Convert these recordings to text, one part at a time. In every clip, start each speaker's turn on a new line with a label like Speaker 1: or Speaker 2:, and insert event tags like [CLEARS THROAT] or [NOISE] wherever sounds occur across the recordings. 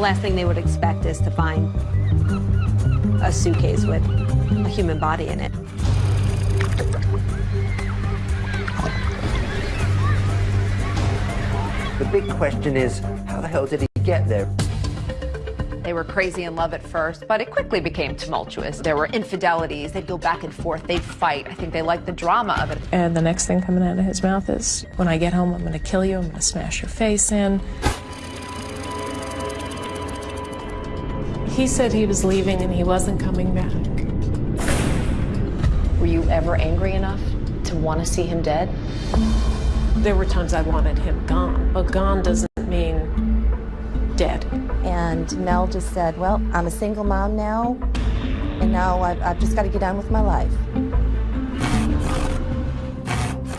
Speaker 1: last thing they would expect is to find a suitcase with a human body in it.
Speaker 2: The big question is, how the hell did he get there?
Speaker 3: They were crazy in love at first, but it quickly became tumultuous. There were infidelities. They'd go back and forth. They'd fight. I think they liked the drama of it.
Speaker 4: And the next thing coming out of his mouth is, when I get home, I'm going to kill you. I'm going to smash your face in. He said he was leaving and he wasn't coming back.
Speaker 3: Were you ever angry enough to want to see him dead?
Speaker 4: There were times I wanted him gone, but gone doesn't mean dead.
Speaker 5: And Mel just said, well, I'm a single mom now, and now I've, I've just got to get on with my life.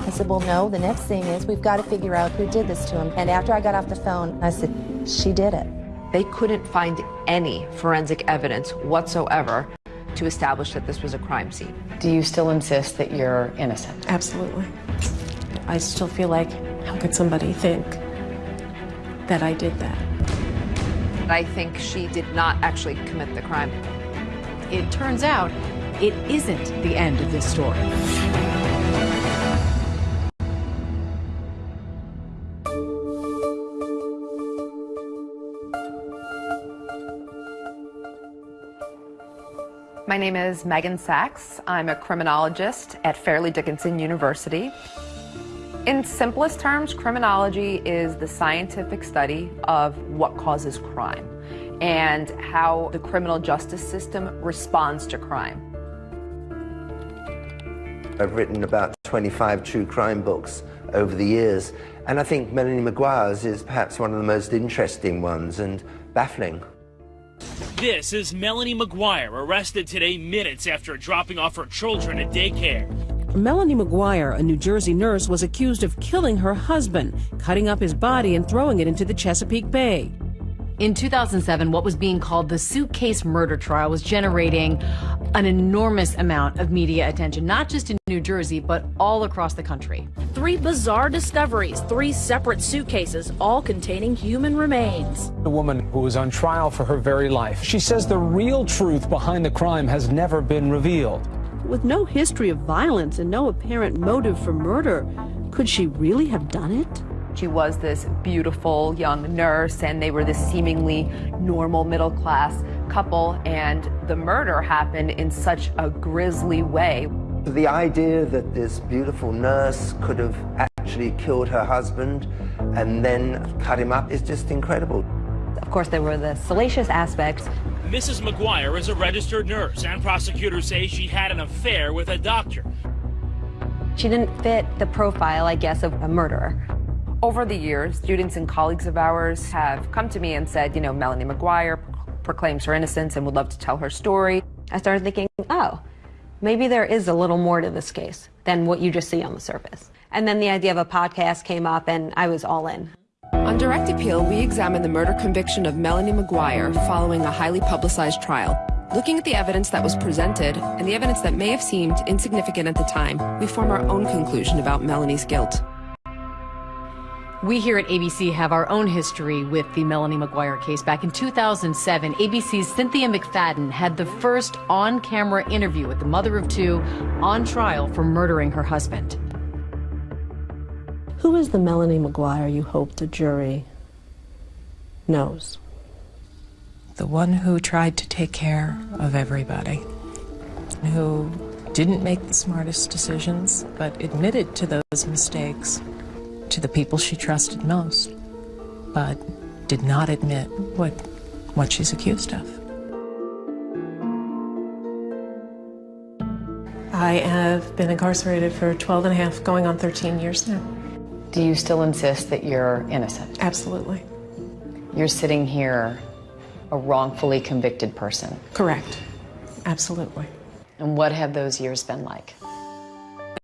Speaker 5: I said, well, no, the next thing is we've got to figure out who did this to him. And after I got off the phone, I said, she did it.
Speaker 3: They couldn't find any forensic evidence whatsoever to establish that this was a crime scene. Do you still insist that you're innocent?
Speaker 4: Absolutely. I still feel like, how could somebody think that I did that?
Speaker 3: I think she did not actually commit the crime.
Speaker 6: It turns out it isn't the end of this story.
Speaker 3: Name is Meghan Sacks. I'm a criminologist at Fairleigh Dickinson University. In simplest terms, criminology is the scientific study of what causes crime and how the criminal justice system responds to crime.
Speaker 2: I've written about 25 true crime books over the years, and I think Melanie McGuire's is perhaps one of the most interesting ones and baffling.
Speaker 7: This is Melanie McGuire, arrested today minutes after dropping off her children at daycare.
Speaker 8: Melanie McGuire, a New Jersey nurse, was accused of killing her husband, cutting up his body and throwing it into the Chesapeake Bay.
Speaker 6: In 2007, what was being called the suitcase murder trial was generating an enormous amount of media attention, not just in New Jersey, but all across the country.
Speaker 9: Three bizarre discoveries, three separate suitcases, all containing human remains.
Speaker 10: A woman who was on trial for her very life. She says the real truth behind the crime has never been revealed.
Speaker 11: With no history of violence and no apparent motive for murder, could she really have done it?
Speaker 3: She was this beautiful young nurse, and they were this seemingly normal middle class couple, and the murder happened in such a grisly way.
Speaker 2: The idea that this beautiful nurse could have actually killed her husband and then cut him up is just incredible.
Speaker 1: Of course, there were the salacious aspects.
Speaker 7: Mrs. McGuire is a registered nurse, and prosecutors say she had an affair with a doctor.
Speaker 1: She didn't fit the profile, I guess, of a murderer.
Speaker 3: Over the years, students and colleagues of ours have come to me and said, you know, Melanie McGuire proclaims her innocence and would love to tell her story.
Speaker 1: I started thinking, oh, maybe there is a little more to this case than what you just see on the surface. And then the idea of a podcast came up, and I was all in.
Speaker 12: On direct appeal, we examine the murder conviction of Melanie McGuire following a highly publicized trial. Looking at the evidence that was presented and the evidence that may have seemed insignificant at the time, we form our own conclusion about Melanie's guilt.
Speaker 6: We here at ABC have our own history with the Melanie McGuire case. Back in 2007, ABC's Cynthia McFadden had the first on-camera interview with the mother of two on trial for murdering her husband.
Speaker 11: Who is the Melanie McGuire you hope the jury knows?
Speaker 4: The one who tried to take care of everybody, who didn't make the smartest decisions, but admitted to those mistakes to the people she trusted most, but did not admit what, what she's accused of. I have been incarcerated for 12 and a half, going on 13 years now.
Speaker 6: Do you still insist that you're innocent?
Speaker 4: Absolutely.
Speaker 6: You're sitting here a wrongfully convicted person.
Speaker 4: Correct. Absolutely.
Speaker 6: And what have those years been like?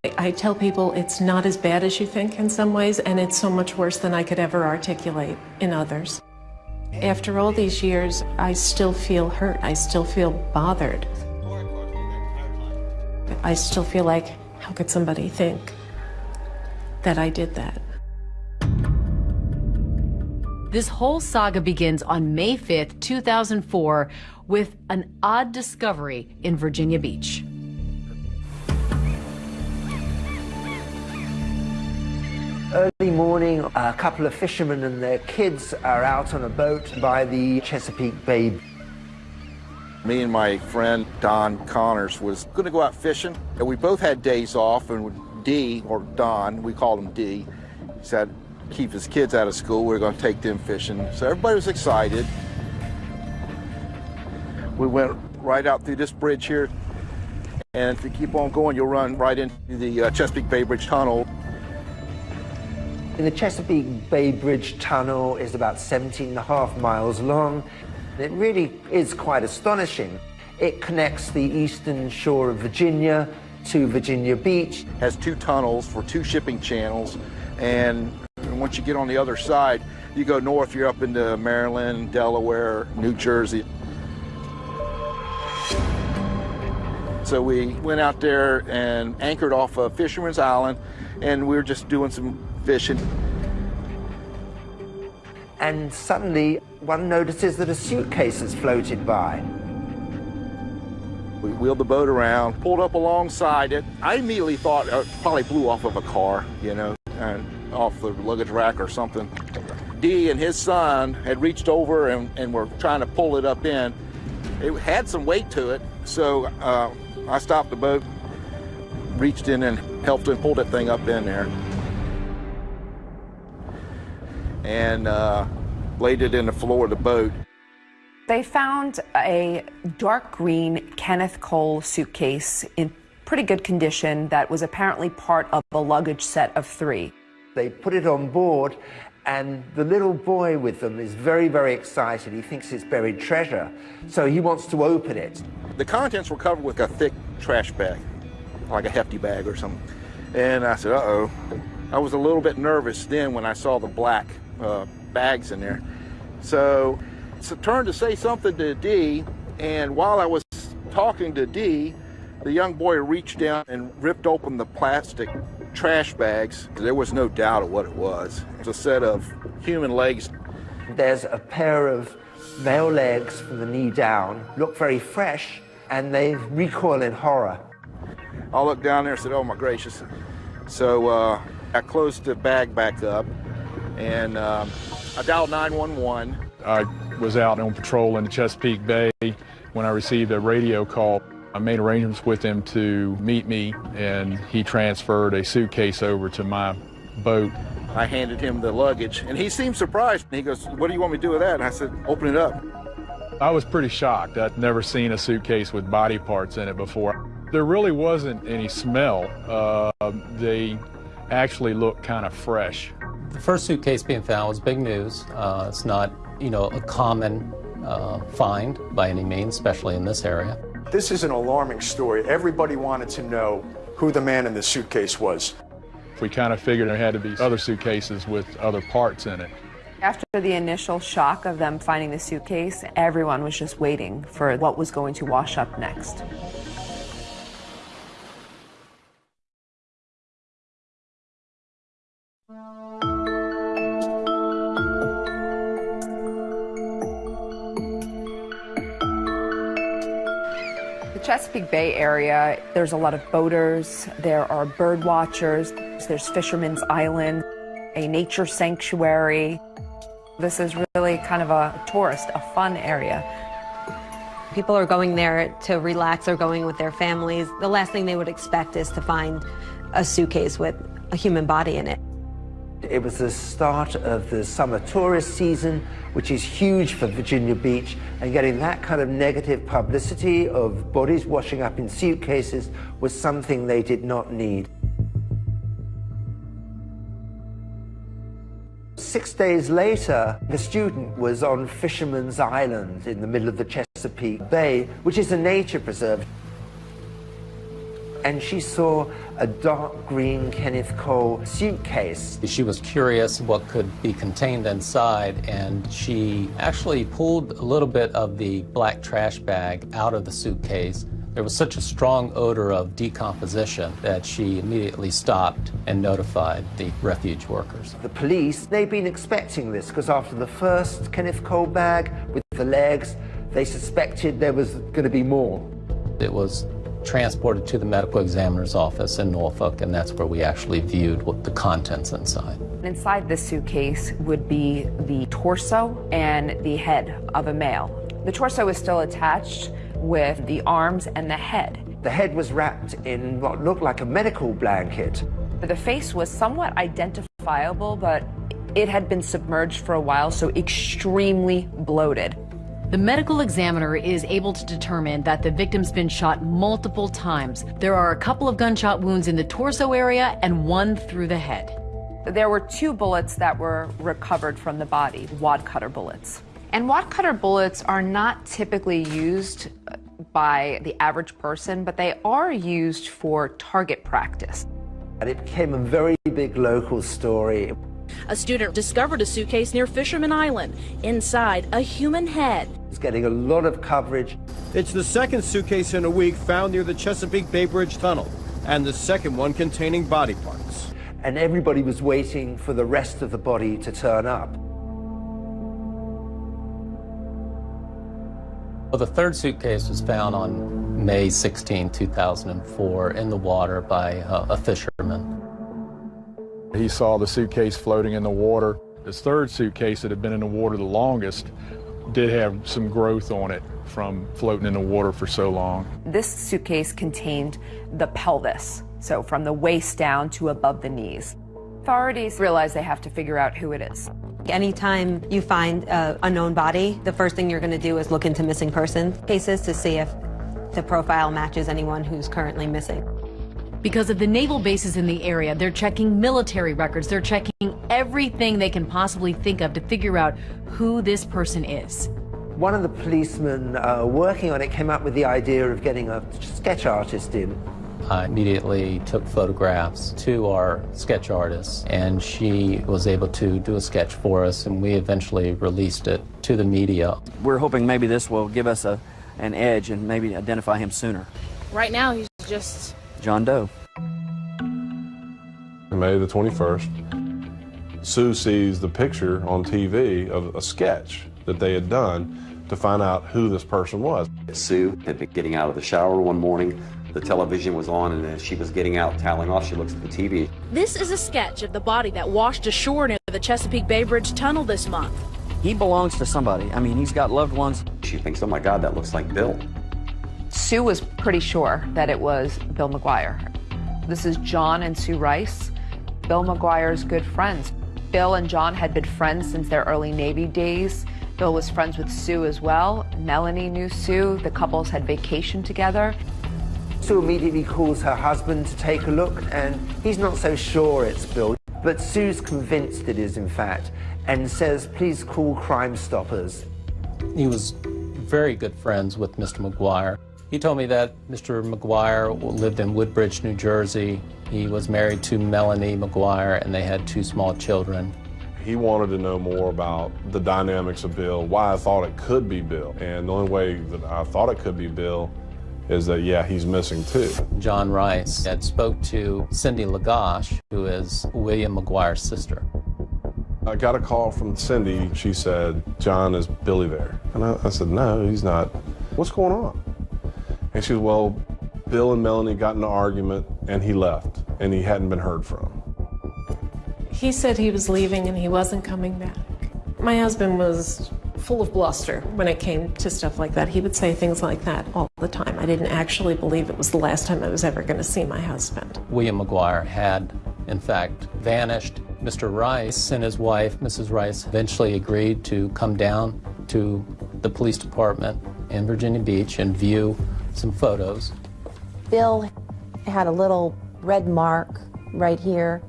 Speaker 4: I tell people it's not as bad as you think in some ways, and it's so much worse than I could ever articulate in others. After all these years, I still feel hurt. I still feel bothered. I still feel like, how could somebody think that I did that?
Speaker 6: This whole saga begins on May 5th, 2004, with an odd discovery in Virginia Beach.
Speaker 2: Early morning, a couple of fishermen and their kids are out on a boat by the Chesapeake Bay.
Speaker 13: Me and my friend Don Connors was going to go out fishing, and we both had days off, and D, or Don, we called him D, said keep his kids out of school, we are going to take them fishing. So everybody was excited. We went right out through this bridge here, and if you keep on going, you'll run right into the uh, Chesapeake Bay Bridge Tunnel.
Speaker 2: In the Chesapeake Bay Bridge Tunnel is about 17 and a half miles long. It really is quite astonishing. It connects the eastern shore of Virginia to Virginia Beach.
Speaker 13: Has two tunnels for two shipping channels, and once you get on the other side, you go north, you're up into Maryland, Delaware, New Jersey. So we went out there and anchored off of Fisherman's Island, and we were just doing some fishing.
Speaker 2: And suddenly, one notices that a suitcase has floated by.
Speaker 13: We wheeled the boat around, pulled up alongside it. I immediately thought it probably blew off of a car, you know, and off the luggage rack or something. D and his son had reached over and, and were trying to pull it up in. It had some weight to it, so uh, I stopped the boat, reached in and helped him pull that thing up in there. And uh, laid it in the floor of the boat.
Speaker 3: They found a dark green Kenneth Cole suitcase in pretty good condition that was apparently part of a luggage set of three.
Speaker 2: They put it on board and the little boy with them is very, very excited. He thinks it's buried treasure, so he wants to open it.
Speaker 13: The contents were covered with a thick trash bag, like a hefty bag or something. And I said, uh-oh. I was a little bit nervous then when I saw the black uh, bags in there. So it's a turn to say something to D, and while I was talking to D, the young boy reached down and ripped open the plastic trash bags. There was no doubt of what it was. It's a set of human legs.
Speaker 2: There's a pair of male legs from the knee down, look very fresh, and they recoil in horror.
Speaker 13: I looked down there and said, oh my gracious. So uh, I closed the bag back up and um, I dialed 911.
Speaker 14: I was out on patrol in the Chesapeake Bay when I received a radio call. I made arrangements with him to meet me, and he transferred a suitcase over to my boat.
Speaker 13: I handed him the luggage, and he seemed surprised. He goes, what do you want me to do with that? And I said, open it up.
Speaker 14: I was pretty shocked. I'd never seen a suitcase with body parts in it before. There really wasn't any smell. Uh, they actually looked kind of fresh.
Speaker 15: The first suitcase being found was big news. Uh, it's not, you know, a common uh, find by any means, especially in this area.
Speaker 16: This is an alarming story. Everybody wanted to know who the man in the suitcase was.
Speaker 14: We kind of figured there had to be other suitcases with other parts in it.
Speaker 3: After the initial shock of them finding the suitcase, everyone was just waiting for what was going to wash up next. Chesapeake Bay area, there's a lot of boaters, there are bird watchers, there's Fisherman's Island, a nature sanctuary. This is really kind of a tourist, a fun area.
Speaker 17: People are going there to relax or going with their families. The last thing they would expect is to find a suitcase with a human body in it.
Speaker 2: It was the start of the summer tourist season, which is huge for Virginia Beach, and getting that kind of negative publicity of bodies washing up in suitcases was something they did not need. Six days later, the student was on Fisherman's Island in the middle of the Chesapeake Bay, which is a nature preserve and she saw a dark green Kenneth Cole suitcase.
Speaker 15: She was curious what could be contained inside, and she actually pulled a little bit of the black trash bag out of the suitcase. There was such a strong odor of decomposition that she immediately stopped and notified the refuge workers.
Speaker 2: The police, they've been expecting this because after the first Kenneth Cole bag with the legs, they suspected there was going to be more.
Speaker 15: It was transported to the medical examiner's office in Norfolk, and that's where we actually viewed what the contents inside.
Speaker 3: Inside this suitcase would be the torso and the head of a male. The torso is still attached with the arms and the head.
Speaker 2: The head was wrapped in what looked like a medical blanket.
Speaker 3: The face was somewhat identifiable, but it had been submerged for a while, so extremely bloated.
Speaker 6: The medical examiner is able to determine that the victim's been shot multiple times. There are a couple of gunshot wounds in the torso area and one through the head.
Speaker 3: There were two bullets that were recovered from the body, wad cutter bullets. And wad cutter bullets are not typically used uh, by the average person, but they are used for target practice.
Speaker 2: And it became a very big local story.
Speaker 9: A student discovered a suitcase near Fisherman Island. Inside, a human head.
Speaker 2: It's getting a lot of coverage.
Speaker 10: It's the second suitcase in a week found near the Chesapeake Bay Bridge Tunnel, and the second one containing body parts.
Speaker 2: And everybody was waiting for the rest of the body to turn up.
Speaker 15: Well, the third suitcase was found on May 16, 2004, in the water by uh, a fisherman.
Speaker 14: He saw the suitcase floating in the water. His third suitcase that had been in the water the longest did have some growth on it from floating in the water for so long.
Speaker 3: This suitcase contained the pelvis, so from the waist down to above the knees. Authorities realize they have to figure out who it is.
Speaker 17: Anytime you find a unknown body, the first thing you're going to do is look into missing person cases to see if the profile matches anyone who's currently missing.
Speaker 6: Because of the naval bases in the area, they're checking military records. They're checking everything they can possibly think of to figure out who this person is.
Speaker 2: One of the policemen uh, working on it came up with the idea of getting a sketch artist in.
Speaker 15: I immediately took photographs to our sketch artist, and she was able to do a sketch for us, and we eventually released it to the media.
Speaker 18: We're hoping maybe this will give us a, an edge and maybe identify him sooner.
Speaker 9: Right now, he's just
Speaker 18: John Doe.
Speaker 19: May the 21st, Sue sees the picture on TV of a sketch that they had done to find out who this person was.
Speaker 20: Sue had been getting out of the shower one morning. The television was on, and as she was getting out, toweling off, she looks at the TV.
Speaker 9: This is a sketch of the body that washed ashore near the Chesapeake Bay Bridge Tunnel this month.
Speaker 18: He belongs to somebody. I mean, he's got loved ones.
Speaker 20: She thinks, oh my God, that looks like Bill.
Speaker 3: Sue was pretty sure that it was Bill McGuire. This is John and Sue Rice, Bill McGuire's good friends. Bill and John had been friends since their early Navy days. Bill was friends with Sue as well. Melanie knew Sue. The couples had vacationed together.
Speaker 2: Sue immediately calls her husband to take a look, and he's not so sure it's Bill. But Sue's convinced it is, in fact, and says, please call Crime Stoppers.
Speaker 15: He was very good friends with Mr. McGuire. He told me that Mr. McGuire lived in Woodbridge, New Jersey. He was married to Melanie McGuire, and they had two small children.
Speaker 19: He wanted to know more about the dynamics of Bill, why I thought it could be Bill. And the only way that I thought it could be Bill is that, yeah, he's missing too.
Speaker 15: John Rice had spoke to Cindy Ligosh, who is William McGuire's sister.
Speaker 19: I got a call from Cindy. She said, John, is Billy there? And I, I said, no, he's not. What's going on? And she said, well, Bill and Melanie got in an argument and he left and he hadn't been heard from.
Speaker 21: He said he was leaving and he wasn't coming back. My husband was full of bluster when it came to stuff like that. He would say things like that all the time. I didn't actually believe it was the last time I was ever going to see my husband.
Speaker 15: William McGuire had, in fact, vanished. Mr. Rice and his wife, Mrs. Rice, eventually agreed to come down to the police department in Virginia Beach and view some photos.
Speaker 5: Bill had a little red mark right here,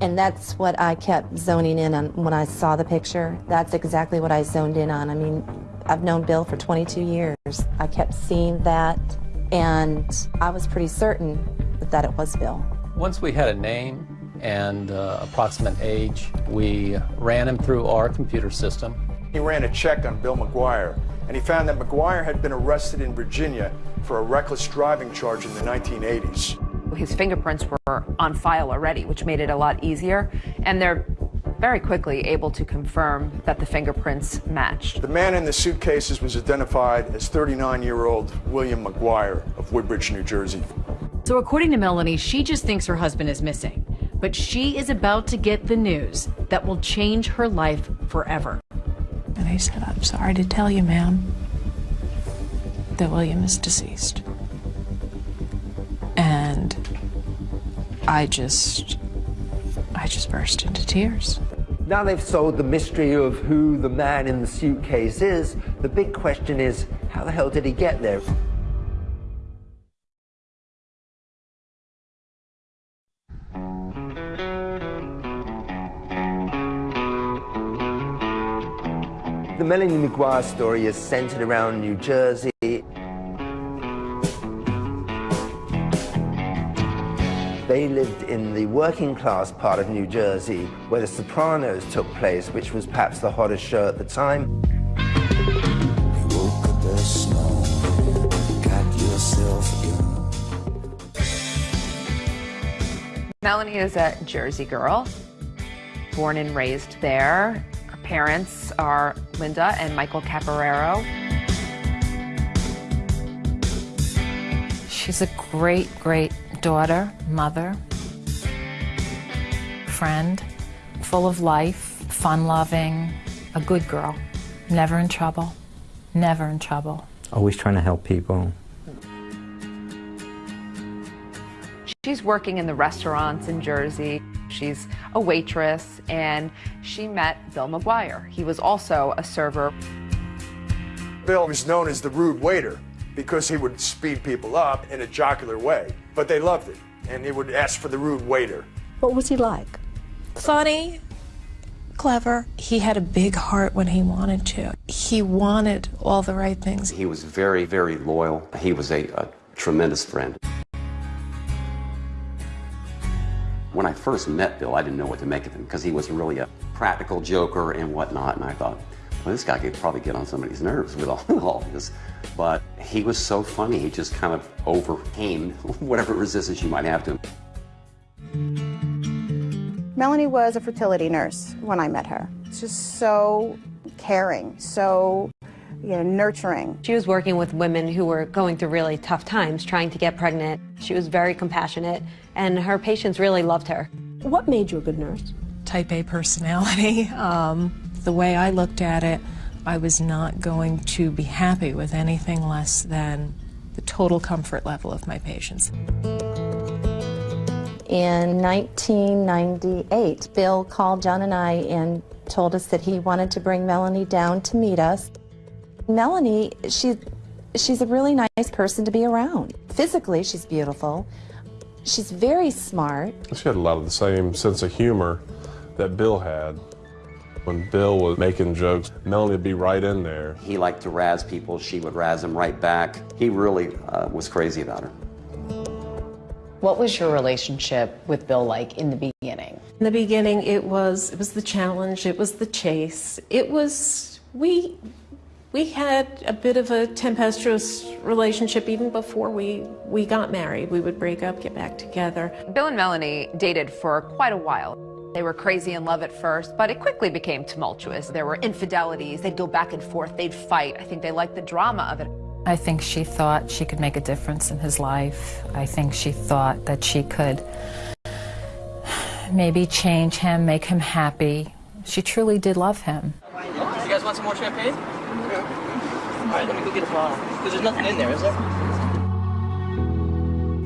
Speaker 5: and that's what I kept zoning in on when I saw the picture. That's exactly what I zoned in on. I mean, I've known Bill for 22 years. I kept seeing that, and I was pretty certain that it was Bill.
Speaker 15: Once we had a name and uh, approximate age, we ran him through our computer system.
Speaker 16: He ran a check on Bill McGuire, and he found that McGuire had been arrested in Virginia for a reckless driving charge in the 1980s.
Speaker 3: His fingerprints were on file already, which made it a lot easier, and they're very quickly able to confirm that the fingerprints matched.
Speaker 16: The man in the suitcases was identified as 39 year old William McGuire of Woodbridge, New Jersey.
Speaker 6: So, according to Melanie, she just thinks her husband is missing. But she is about to get the news that will change her life forever.
Speaker 21: And I said, I'm sorry to tell you, ma'am, that William is deceased. And I just, I just burst into tears.
Speaker 2: Now they've solved the mystery of who the man in the suitcase is, the big question is, how the hell did he get there? Melanie McGuire story is centered around New Jersey. They lived in the working class part of New Jersey where The Sopranos took place, which was perhaps the hottest show at the time.
Speaker 3: Melanie is a Jersey girl, born and raised there. Her parents are Linda and Michael Caporero.
Speaker 22: She's a great, great daughter, mother, friend, full of life, fun loving, a good girl, never in trouble, never in trouble.
Speaker 23: Always trying to help people.
Speaker 3: She's working in the restaurants in Jersey. She's a waitress, and she met Bill McGuire. He was also a server.
Speaker 16: Bill was known as the rude waiter because he would speed people up in a jocular way, but they loved it, and he would ask for the rude waiter.
Speaker 8: What was he like?
Speaker 21: Funny, clever. He had a big heart when he wanted to. He wanted all the right things.
Speaker 20: He was very, very loyal. He was a, a tremendous friend. When I first met Bill, I didn't know what to make of him because he was really a practical joker and whatnot, and I thought, well, this guy could probably get on somebody's nerves with all, [LAUGHS] all this. But he was so funny, he just kind of overcame [LAUGHS] whatever resistance you might have to him.
Speaker 24: Melanie was a fertility nurse when I met her. Just so caring, so you know, nurturing.
Speaker 17: She was working with women who were going through really tough times trying to get pregnant. She was very compassionate, and her patients really loved her.
Speaker 8: What made you a good nurse?
Speaker 21: Type A personality. [LAUGHS] Um, the way I looked at it, I was not going to be happy with anything less than the total comfort level of my patients.
Speaker 5: In 1998, Bill called John and I and told us that he wanted to bring Melanie down to meet us. Melanie, she, she's a really nice person to be around. Physically, she's beautiful. She's very smart.
Speaker 19: She had a lot of the same sense of humor that Bill had. When Bill was making jokes, Melanie would be right in there.
Speaker 20: He liked to razz people. She would razz him right back. He really uh, was crazy about her.
Speaker 25: What was your relationship with Bill like in the beginning?
Speaker 4: In the beginning, it was it was the challenge, it was the chase, it was we we had a bit of a tempestuous relationship even before we we got married. We would break up, get back together.
Speaker 3: Bill and Melanie dated for quite a while. They were crazy in love at first, but it quickly became tumultuous. There were infidelities. They'd go back and forth. They'd fight. I think they liked the drama of it.
Speaker 22: I think she thought she could make a difference in his life. I think she thought that she could maybe change him, make him happy. She truly did love him.
Speaker 26: You guys want some more champagne? All right, let me go get a bottle. Because there's nothing in there, is there?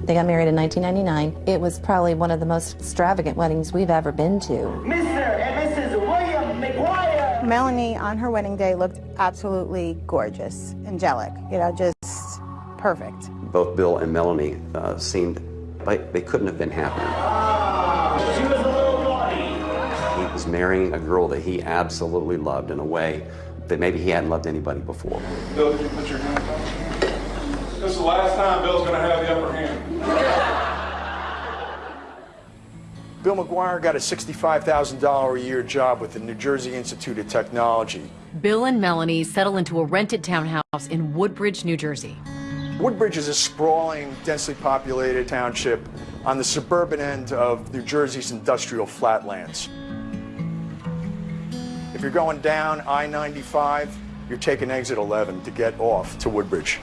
Speaker 5: They got married in 1999. It was probably one of the most extravagant weddings we've ever been to.
Speaker 24: Mr. and Mrs. William McGuire. Melanie on her wedding day looked absolutely gorgeous, angelic, you know, just perfect.
Speaker 20: Both Bill and Melanie uh, seemed like they couldn't have been happier.
Speaker 24: She was a little naughty.
Speaker 20: He was marrying a girl that he absolutely loved in a way that maybe he hadn't loved anybody before.
Speaker 19: Bill, can you put your hands up? This is the last time Bill's going to have the upper hand. [LAUGHS]
Speaker 16: Bill McGuire got a $65,000 a year job with the New Jersey Institute of Technology.
Speaker 6: Bill and Melanie settle into a rented townhouse in Woodbridge, New Jersey.
Speaker 16: Woodbridge is a sprawling, densely populated township on the suburban end of New Jersey's industrial flatlands. If you're going down I-95, you're taking exit 11 to get off to Woodbridge.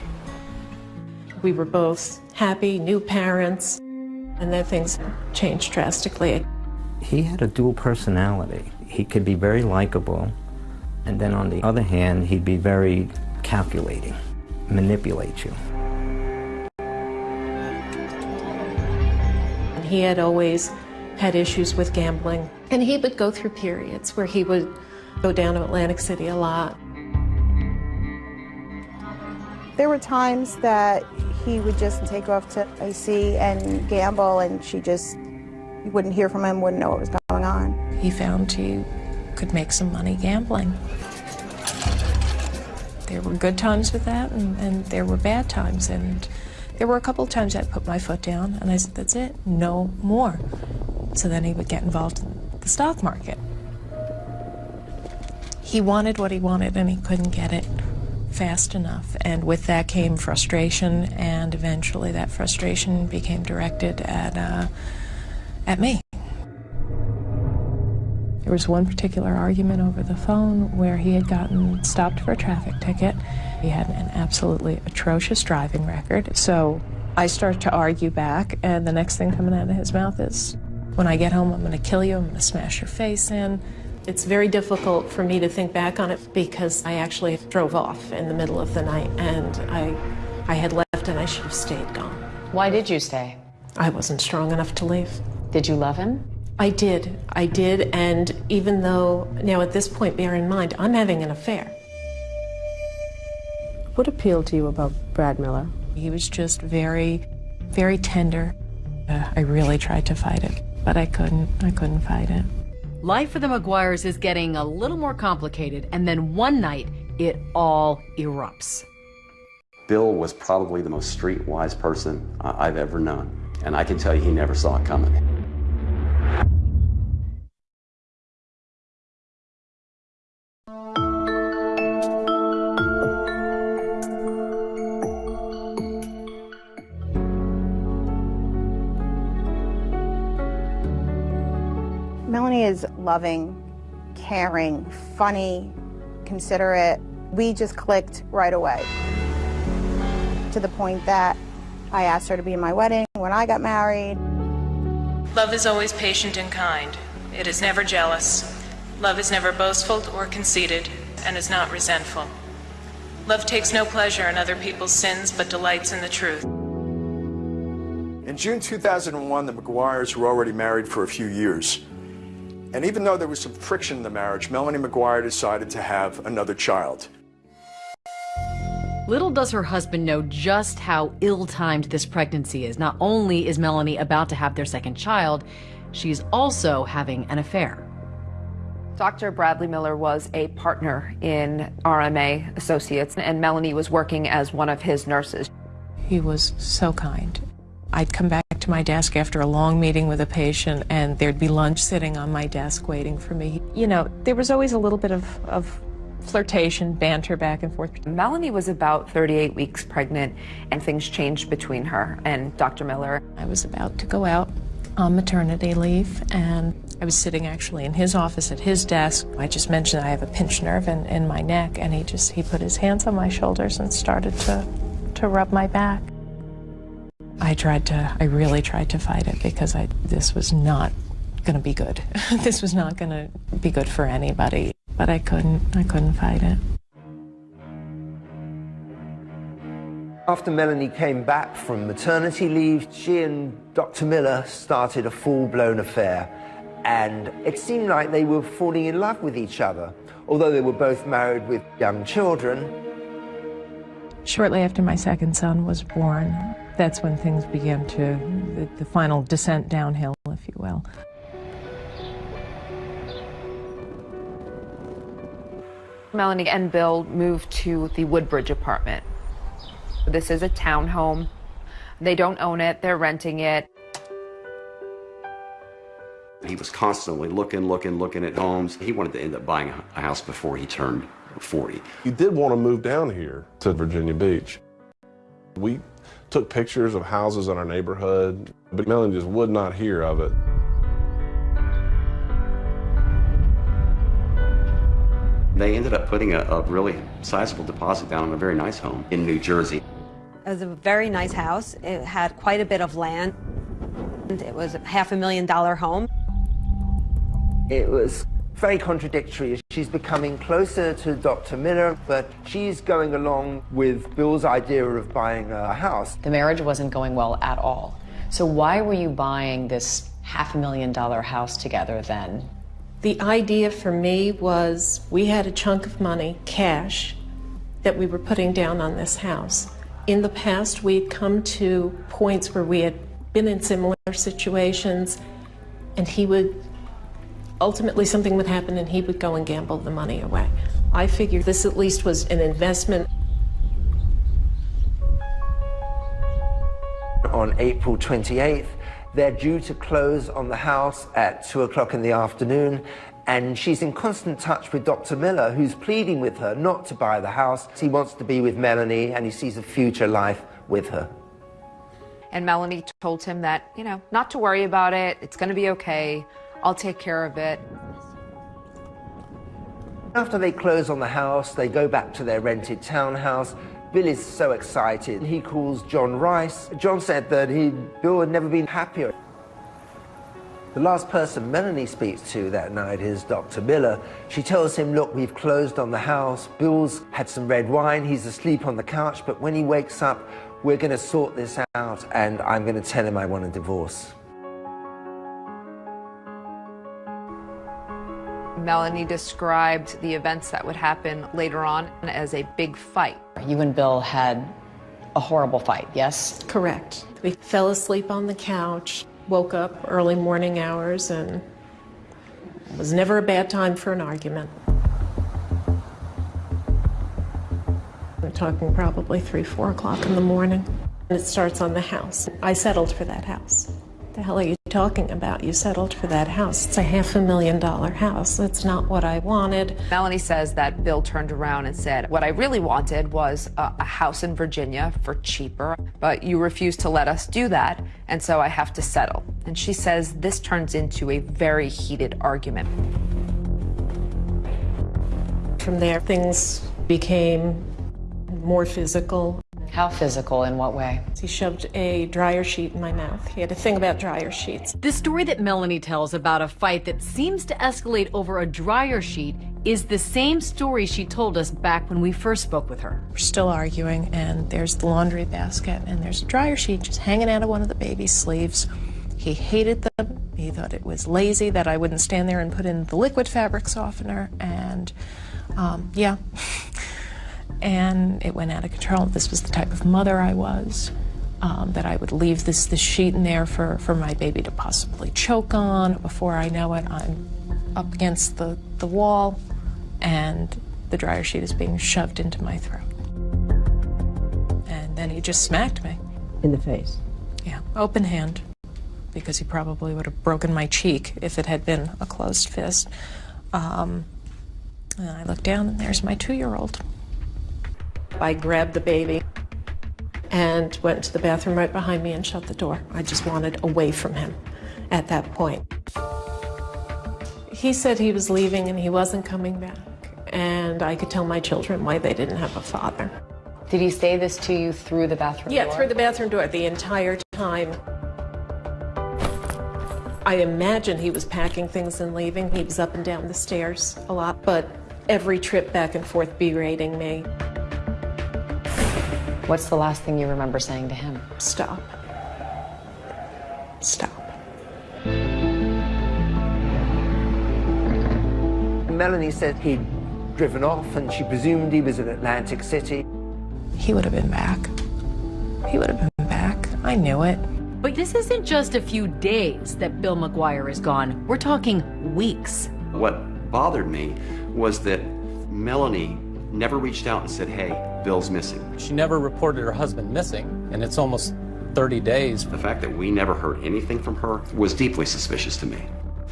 Speaker 4: We were both happy, new parents, and then things changed drastically.
Speaker 27: He had a dual personality. He could be very likable, and then on the other hand, he'd be very calculating, manipulate you.
Speaker 4: He had always had issues with gambling, and he would go through periods where he would go down to Atlantic City a lot.
Speaker 24: There were times that he would just take off to AC and gamble, and she just wouldn't hear from him, wouldn't know what was going on.
Speaker 21: He found he could make some money gambling. There were good times with that, and, and there were bad times. And there were a couple of times I put my foot down, and I said, that's it, no more. So then he would get involved in the stock market. He wanted what he wanted, and he couldn't get it fast enough. And with that came frustration, and eventually that frustration became directed at, uh, at me. There was one particular argument over the phone where he had gotten stopped for a traffic ticket. He had an absolutely atrocious driving record. So I start to argue back, and the next thing coming out of his mouth is, when I get home, I'm going to kill you, I'm going to smash your face in.
Speaker 4: It's very difficult for me to think back on it because I actually drove off in the middle of the night and I, I had left and I should have stayed gone.
Speaker 25: Why did you stay?
Speaker 4: I wasn't strong enough to leave.
Speaker 25: Did you love him?
Speaker 4: I did. I did. And even though, now at this point, bear in mind, I'm having an affair.
Speaker 8: What appealed to you about Brad Miller?
Speaker 21: He was just very, very tender. Uh, I really tried to fight it, but I couldn't. I couldn't fight it.
Speaker 6: Life for the McGuires is getting a little more complicated, and then one night, it all erupts.
Speaker 20: Bill was probably the most streetwise person I've ever known, and I can tell you he never saw it coming.
Speaker 24: Melanie is loving, caring, funny, considerate. We just clicked right away to the point that I asked her to be in my wedding when I got married.
Speaker 28: Love is always patient and kind. It is never jealous. Love is never boastful or conceited and is not resentful. Love takes no pleasure in other people's sins but delights in the truth.
Speaker 16: In June 2001, the McGuires were already married for a few years. And even though there was some friction in the marriage, Melanie McGuire decided to have another child.
Speaker 6: Little does her husband know just how ill timed this pregnancy is. Not only is Melanie about to have their second child, she's also having an affair.
Speaker 3: Dr. Bradley Miller was a partner in RMA Associates, and Melanie was working as one of his nurses.
Speaker 21: He was so kind. I'd come back to my desk after a long meeting with a patient, and there'd be lunch sitting on my desk waiting for me. You know, there was always a little bit of, of flirtation, banter back and forth.
Speaker 3: Melanie was about 38 weeks pregnant, and things changed between her and Dr. Miller.
Speaker 21: I was about to go out on maternity leave, and I was sitting actually in his office at his desk. I just mentioned I have a pinched nerve in, in my neck, and he just he put his hands on my shoulders and started to, to rub my back. I tried to, I really tried to fight it because I, this was not going to be good. [LAUGHS] this was not going to be good for anybody, but I couldn't, I couldn't fight it.
Speaker 2: After Melanie came back from maternity leave, she and Dr. Miller started a full-blown affair. And it seemed like they were falling in love with each other. Although they were both married with young children,
Speaker 21: Shortly after my second son was born, that's when things began to, the, the final descent downhill, if you will.
Speaker 3: Melanie and Bill moved to the Woodbridge apartment. This is a townhome. They don't own it, they're renting it.
Speaker 20: He was constantly looking, looking, looking at homes. He wanted to end up buying a house before he turned 40.
Speaker 19: He did want to move down here to Virginia Beach. We took pictures of houses in our neighborhood, but Melanie just would not hear of it.
Speaker 20: They ended up putting a, a really sizable deposit down on a very nice home in New Jersey.
Speaker 17: It was a very nice house. It had quite a bit of land. It was a half a million dollar home.
Speaker 2: It was very contradictory. She's becoming closer to Dr. Miller, but she's going along with Bill's idea of buying a house.
Speaker 25: The marriage wasn't going well at all. So why were you buying this half a million dollar house together then?
Speaker 4: The idea for me was we had a chunk of money, cash, that we were putting down on this house. In the past, we'd come to points where we had been in similar situations, and he would ultimately something would happen and he would go and gamble the money away. I figured this at least was an investment.
Speaker 2: On April 28th, they're due to close on the house at 2 o'clock in the afternoon, and she's in constant touch with Dr. Miller, who's pleading with her not to buy the house. He wants to be with Melanie, and he sees a future life with her.
Speaker 3: And Melanie told him that, you know, not to worry about it, it's going to be okay, I'll take care of it.
Speaker 2: After they close on the house, they go back to their rented townhouse. Bill is so excited. He calls John Rice. John said that he, Bill had never been happier. The last person Melanie speaks to that night is Dr. Miller. She tells him, look, we've closed on the house. Bill's had some red wine. He's asleep on the couch, but when he wakes up, we're going to sort this out, and I'm going to tell him I want a divorce.
Speaker 3: Melanie described the events that would happen later on as a big fight.
Speaker 25: You and Bill had a horrible fight, yes?
Speaker 4: Correct. We fell asleep on the couch, woke up early morning hours, and it was never a bad time for an argument. We're talking probably three, four o'clock in the morning. And it starts on the house. I settled for that house. The hell are you talking about? You settled for that house. It's a half a million dollar house. That's not what I wanted.
Speaker 3: Melanie says that Bill turned around and said, What I really wanted was a, a, house in Virginia for cheaper, but you refused to let us do that, and so I have to settle. And she says this turns into a very heated argument.
Speaker 4: From there, things became more physical.
Speaker 25: How physical? In what way?
Speaker 4: He shoved a dryer sheet in my mouth. He had a thing about dryer sheets.
Speaker 6: The story that Melanie tells about a fight that seems to escalate over a dryer sheet is the same story she told us back when we first spoke with her.
Speaker 21: We're still arguing, and there's the laundry basket, and there's a dryer sheet just hanging out of one of the baby's sleeves. He hated them. He thought it was lazy that I wouldn't stand there and put in the liquid fabric softener, and um, yeah. [LAUGHS] and it went out of control. This was the type of mother I was. Um, that I would leave this, this sheet in there for, for my baby to possibly choke on. Before I know it, I'm up against the, the wall and the dryer sheet is being shoved into my throat. And then he just smacked me.
Speaker 8: In the face?
Speaker 21: Yeah, open hand, because he probably would have broken my cheek if it had been a closed fist. Um, and I look down and there's my two-year-old.
Speaker 4: I grabbed the baby and went to the bathroom right behind me and shut the door. I just wanted away from him at that point. He said he was leaving and he wasn't coming back. And I could tell my children why they didn't have a father.
Speaker 25: Did he say this to you through the bathroom
Speaker 4: yeah,
Speaker 25: door?
Speaker 4: through the bathroom door the entire time. I imagine he was packing things and leaving. He was up and down the stairs a lot, but every trip back and forth berating me.
Speaker 25: What's the last thing you remember saying to him?
Speaker 4: Stop. Stop.
Speaker 2: Melanie said he'd driven off and she presumed he was in Atlantic City.
Speaker 21: He would have been back. He would have been back. I knew it.
Speaker 6: But this isn't just a few days that Bill McGuire is gone. We're talking weeks.
Speaker 20: What bothered me was that Melanie never reached out and said, hey, Bill's missing.
Speaker 15: She never reported her husband missing, and it's almost 30 days.
Speaker 20: The fact that we never heard anything from her was deeply suspicious to me.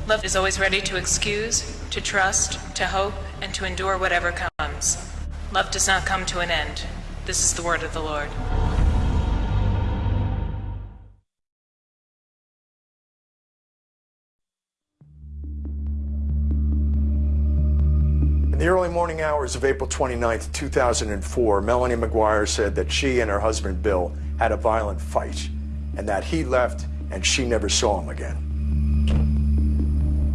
Speaker 28: Love is always ready to excuse, to trust, to hope, and to endure whatever comes. Love does not come to an end. This is the word of the Lord.
Speaker 16: In the early morning hours of April 29, 2004, Melanie McGuire said that she and her husband Bill had a violent fight and that he left and she never saw him again.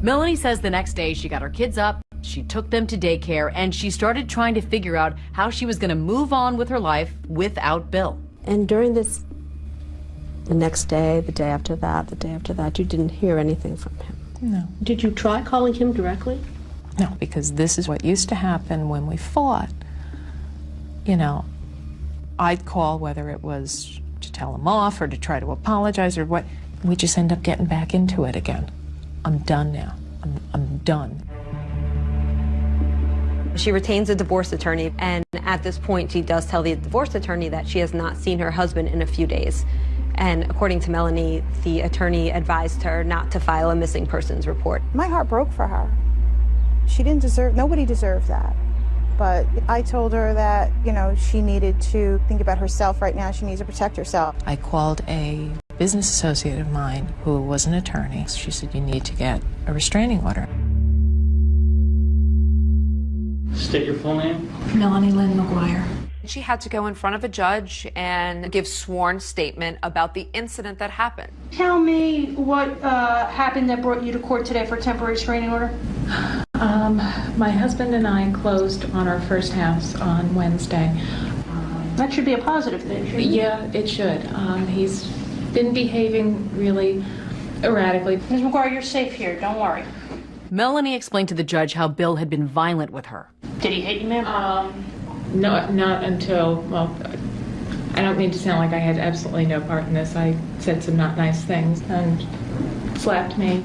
Speaker 6: Melanie says the next day she got her kids up, she took them to daycare, and she started trying to figure out how she was going to move on with her life without Bill.
Speaker 8: And during this, the next day, the day after that, the day after that, you didn't hear anything from him.
Speaker 21: No.
Speaker 8: Did you try calling him directly?
Speaker 21: No, because this is what used to happen when we fought. You know, I'd call whether it was to tell him off or to try to apologize or what. We just end up getting back into it again. I'm done now. I'm, I'm done.
Speaker 17: She retains a divorce attorney, and at this point, she does tell the divorce attorney that she has not seen her husband in a few days. And according to Melanie, the attorney advised her not to file a missing persons report.
Speaker 24: My heart broke for her. She didn't deserve, nobody deserved that. But I told her that, you know, she needed to think about herself right now. She needs to protect herself.
Speaker 21: I called a business associate of mine who was an attorney. She said, You need to get a restraining order.
Speaker 26: State your full name.
Speaker 22: Melanie Lynn McGuire.
Speaker 3: She had to go in front of a judge and give sworn statement about the incident that happened.
Speaker 29: Tell me what uh, happened that brought you to court today for temporary restraining order.
Speaker 21: Um, my husband and I closed on our first house on Wednesday.
Speaker 29: That should be a positive thing, shouldn't it?
Speaker 21: Yeah, it should. Um, he's been behaving really erratically.
Speaker 29: Ms. McGuire, you're safe here. Don't worry.
Speaker 6: Melanie explained to the judge how Bill had been violent with her.
Speaker 29: Did he hit you, ma'am?
Speaker 21: Um, no, not until, well, I don't mean to sound like I had absolutely no part in this. I said some not nice things and slapped me.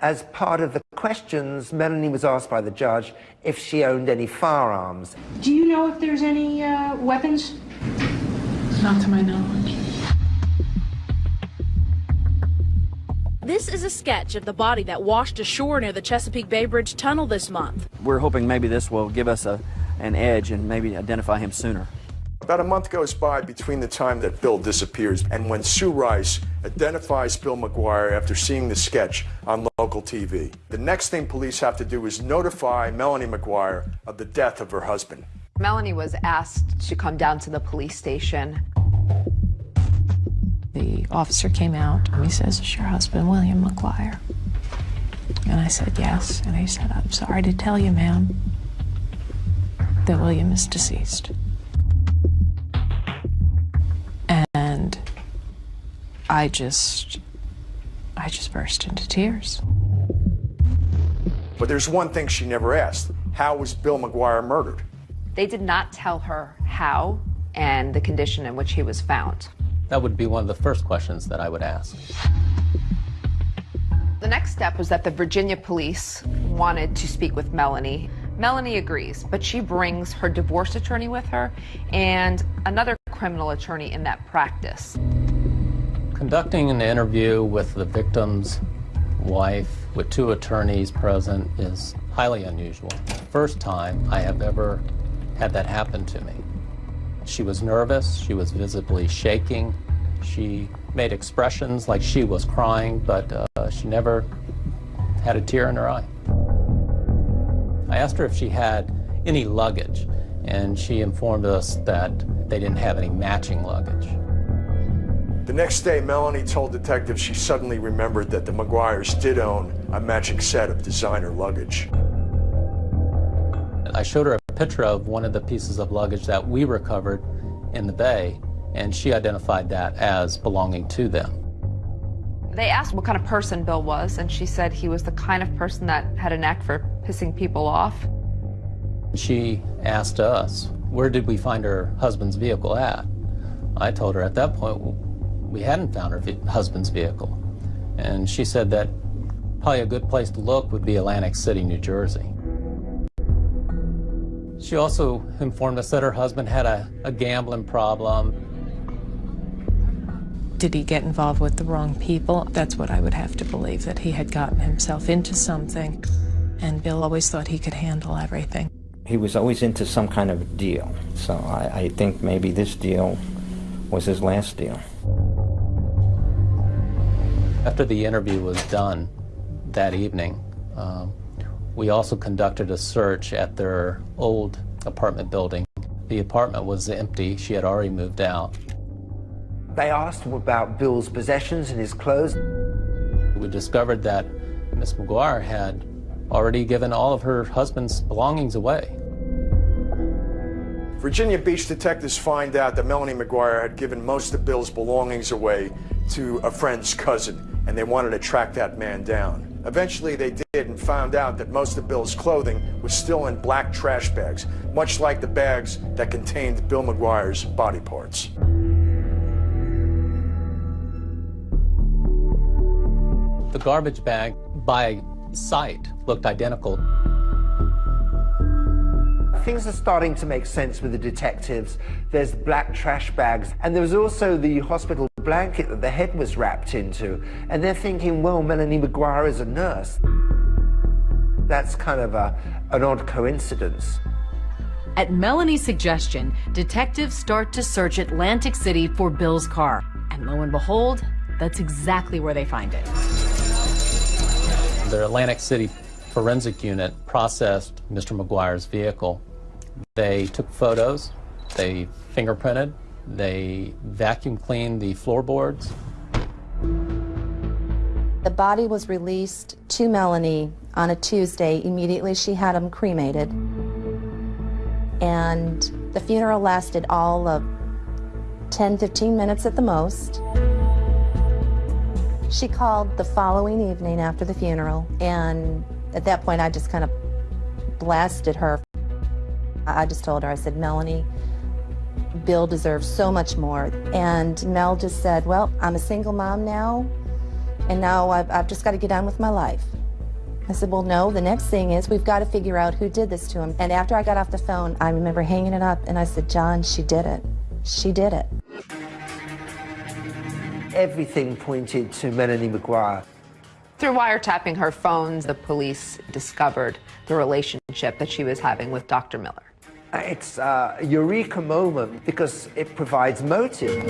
Speaker 2: As part of the questions, Melanie was asked by the judge if she owned any firearms.
Speaker 29: Do you know if there's any uh, weapons?
Speaker 21: Not to my knowledge.
Speaker 30: This is a sketch of the body that washed ashore near the Chesapeake Bay Bridge Tunnel this month.
Speaker 18: We're hoping maybe this will give us a, an edge and maybe identify him sooner.
Speaker 16: About a month goes by between the time that Bill disappears and when Sue Rice identifies Bill McGuire after seeing the sketch on local TV. The next thing police have to do is notify Melanie McGuire of the death of her husband.
Speaker 3: Melanie was asked to come down to the police station.
Speaker 21: The officer came out and he says, Is your husband William McGuire? And I said, Yes. And he said, I'm sorry to tell you, ma'am, that William is deceased. And I just, I just burst into tears.
Speaker 16: But there's one thing she never asked. How was Bill McGuire murdered?
Speaker 3: They did not tell her how and the condition in which he was found.
Speaker 15: That would be one of the first questions that I would ask.
Speaker 3: The next step was that the Virginia police wanted to speak with Melanie. Melanie agrees, but she brings her divorce attorney with her and another criminal attorney in that practice.
Speaker 15: Conducting an interview with the victim's wife with two attorneys present is highly unusual. First time I have ever had that happen to me. She was nervous, she was visibly shaking, she made expressions like she was crying, but uh, she never had a tear in her eye. I asked her if she had any luggage, and she informed us that they didn't have any matching luggage.
Speaker 16: The next day, Melanie told detectives she suddenly remembered that the McGuires did own a matching set of designer luggage.
Speaker 15: I showed her a picture of one of the pieces of luggage that we recovered in the bay, and she identified that as belonging to them.
Speaker 3: They asked what kind of person Bill was, and she said he was the kind of person that had a knack for pissing people off.
Speaker 15: She asked us, where did we find her husband's vehicle at? I told her at that point we hadn't found her husband's vehicle. And she said that probably a good place to look would be Atlantic City, New Jersey. She also informed us that her husband had a, a gambling problem.
Speaker 21: Did he get involved with the wrong people? That's what I would have to believe, that he had gotten himself into something. And Bill always thought he could handle everything.
Speaker 31: He was always into some kind of deal, so I, I think maybe this deal was his last deal.
Speaker 15: After the interview was done that evening, um, we also conducted a search at their old apartment building. The apartment was empty. She had already moved out.
Speaker 2: They asked him about Bill's possessions and his clothes.
Speaker 15: We discovered that Miss McGuire had already given all of her husband's belongings away.
Speaker 16: Virginia Beach detectives find out that Melanie McGuire had given most of Bill's belongings away to a friend's cousin, and they wanted to track that man down. Eventually they did and found out that most of Bill's clothing was still in black trash bags, much like the bags that contained Bill McGuire's body parts.
Speaker 15: The garbage bag by sight looked identical.
Speaker 2: Things are starting to make sense with the detectives. There's black trash bags, and there was also the hospital blanket that the head was wrapped into. And they're thinking, well, Melanie McGuire is a nurse. That's kind of a, an odd coincidence.
Speaker 6: At Melanie's suggestion, detectives start to search Atlantic City for Bill's car. And lo and behold, that's exactly where they find it.
Speaker 15: The Atlantic City forensic unit processed Mr. McGuire's vehicle. They took photos, they fingerprinted, they vacuum cleaned the floorboards.
Speaker 5: The body was released to Melanie on a Tuesday. Immediately she had him cremated. And the funeral lasted all of 10, 15 minutes at the most. She called the following evening after the funeral, and at that point I just kind of blasted her. I just told her, I said, Melanie, Bill deserves so much more. And Mel just said, well, I'm a single mom now, and now I've, I've just got to get on with my life. I said, well, no, the next thing is we've got to figure out who did this to him. And after I got off the phone, I remember hanging it up, and I said, John, she did it. She did it.
Speaker 2: Everything pointed to Melanie McGuire.
Speaker 3: Through wiretapping her phones, the police discovered the relationship that she was having with Dr. Miller.
Speaker 2: Uh, it's uh, a eureka moment because it provides motive.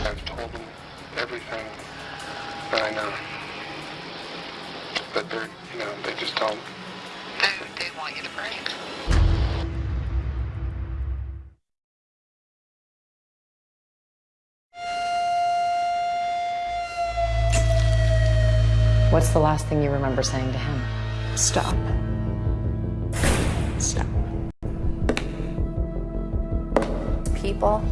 Speaker 32: I've told them everything that I know. But they're, you know, they just don't.
Speaker 25: What's the last thing you remember saying to him?
Speaker 4: Stop. Stop.
Speaker 33: People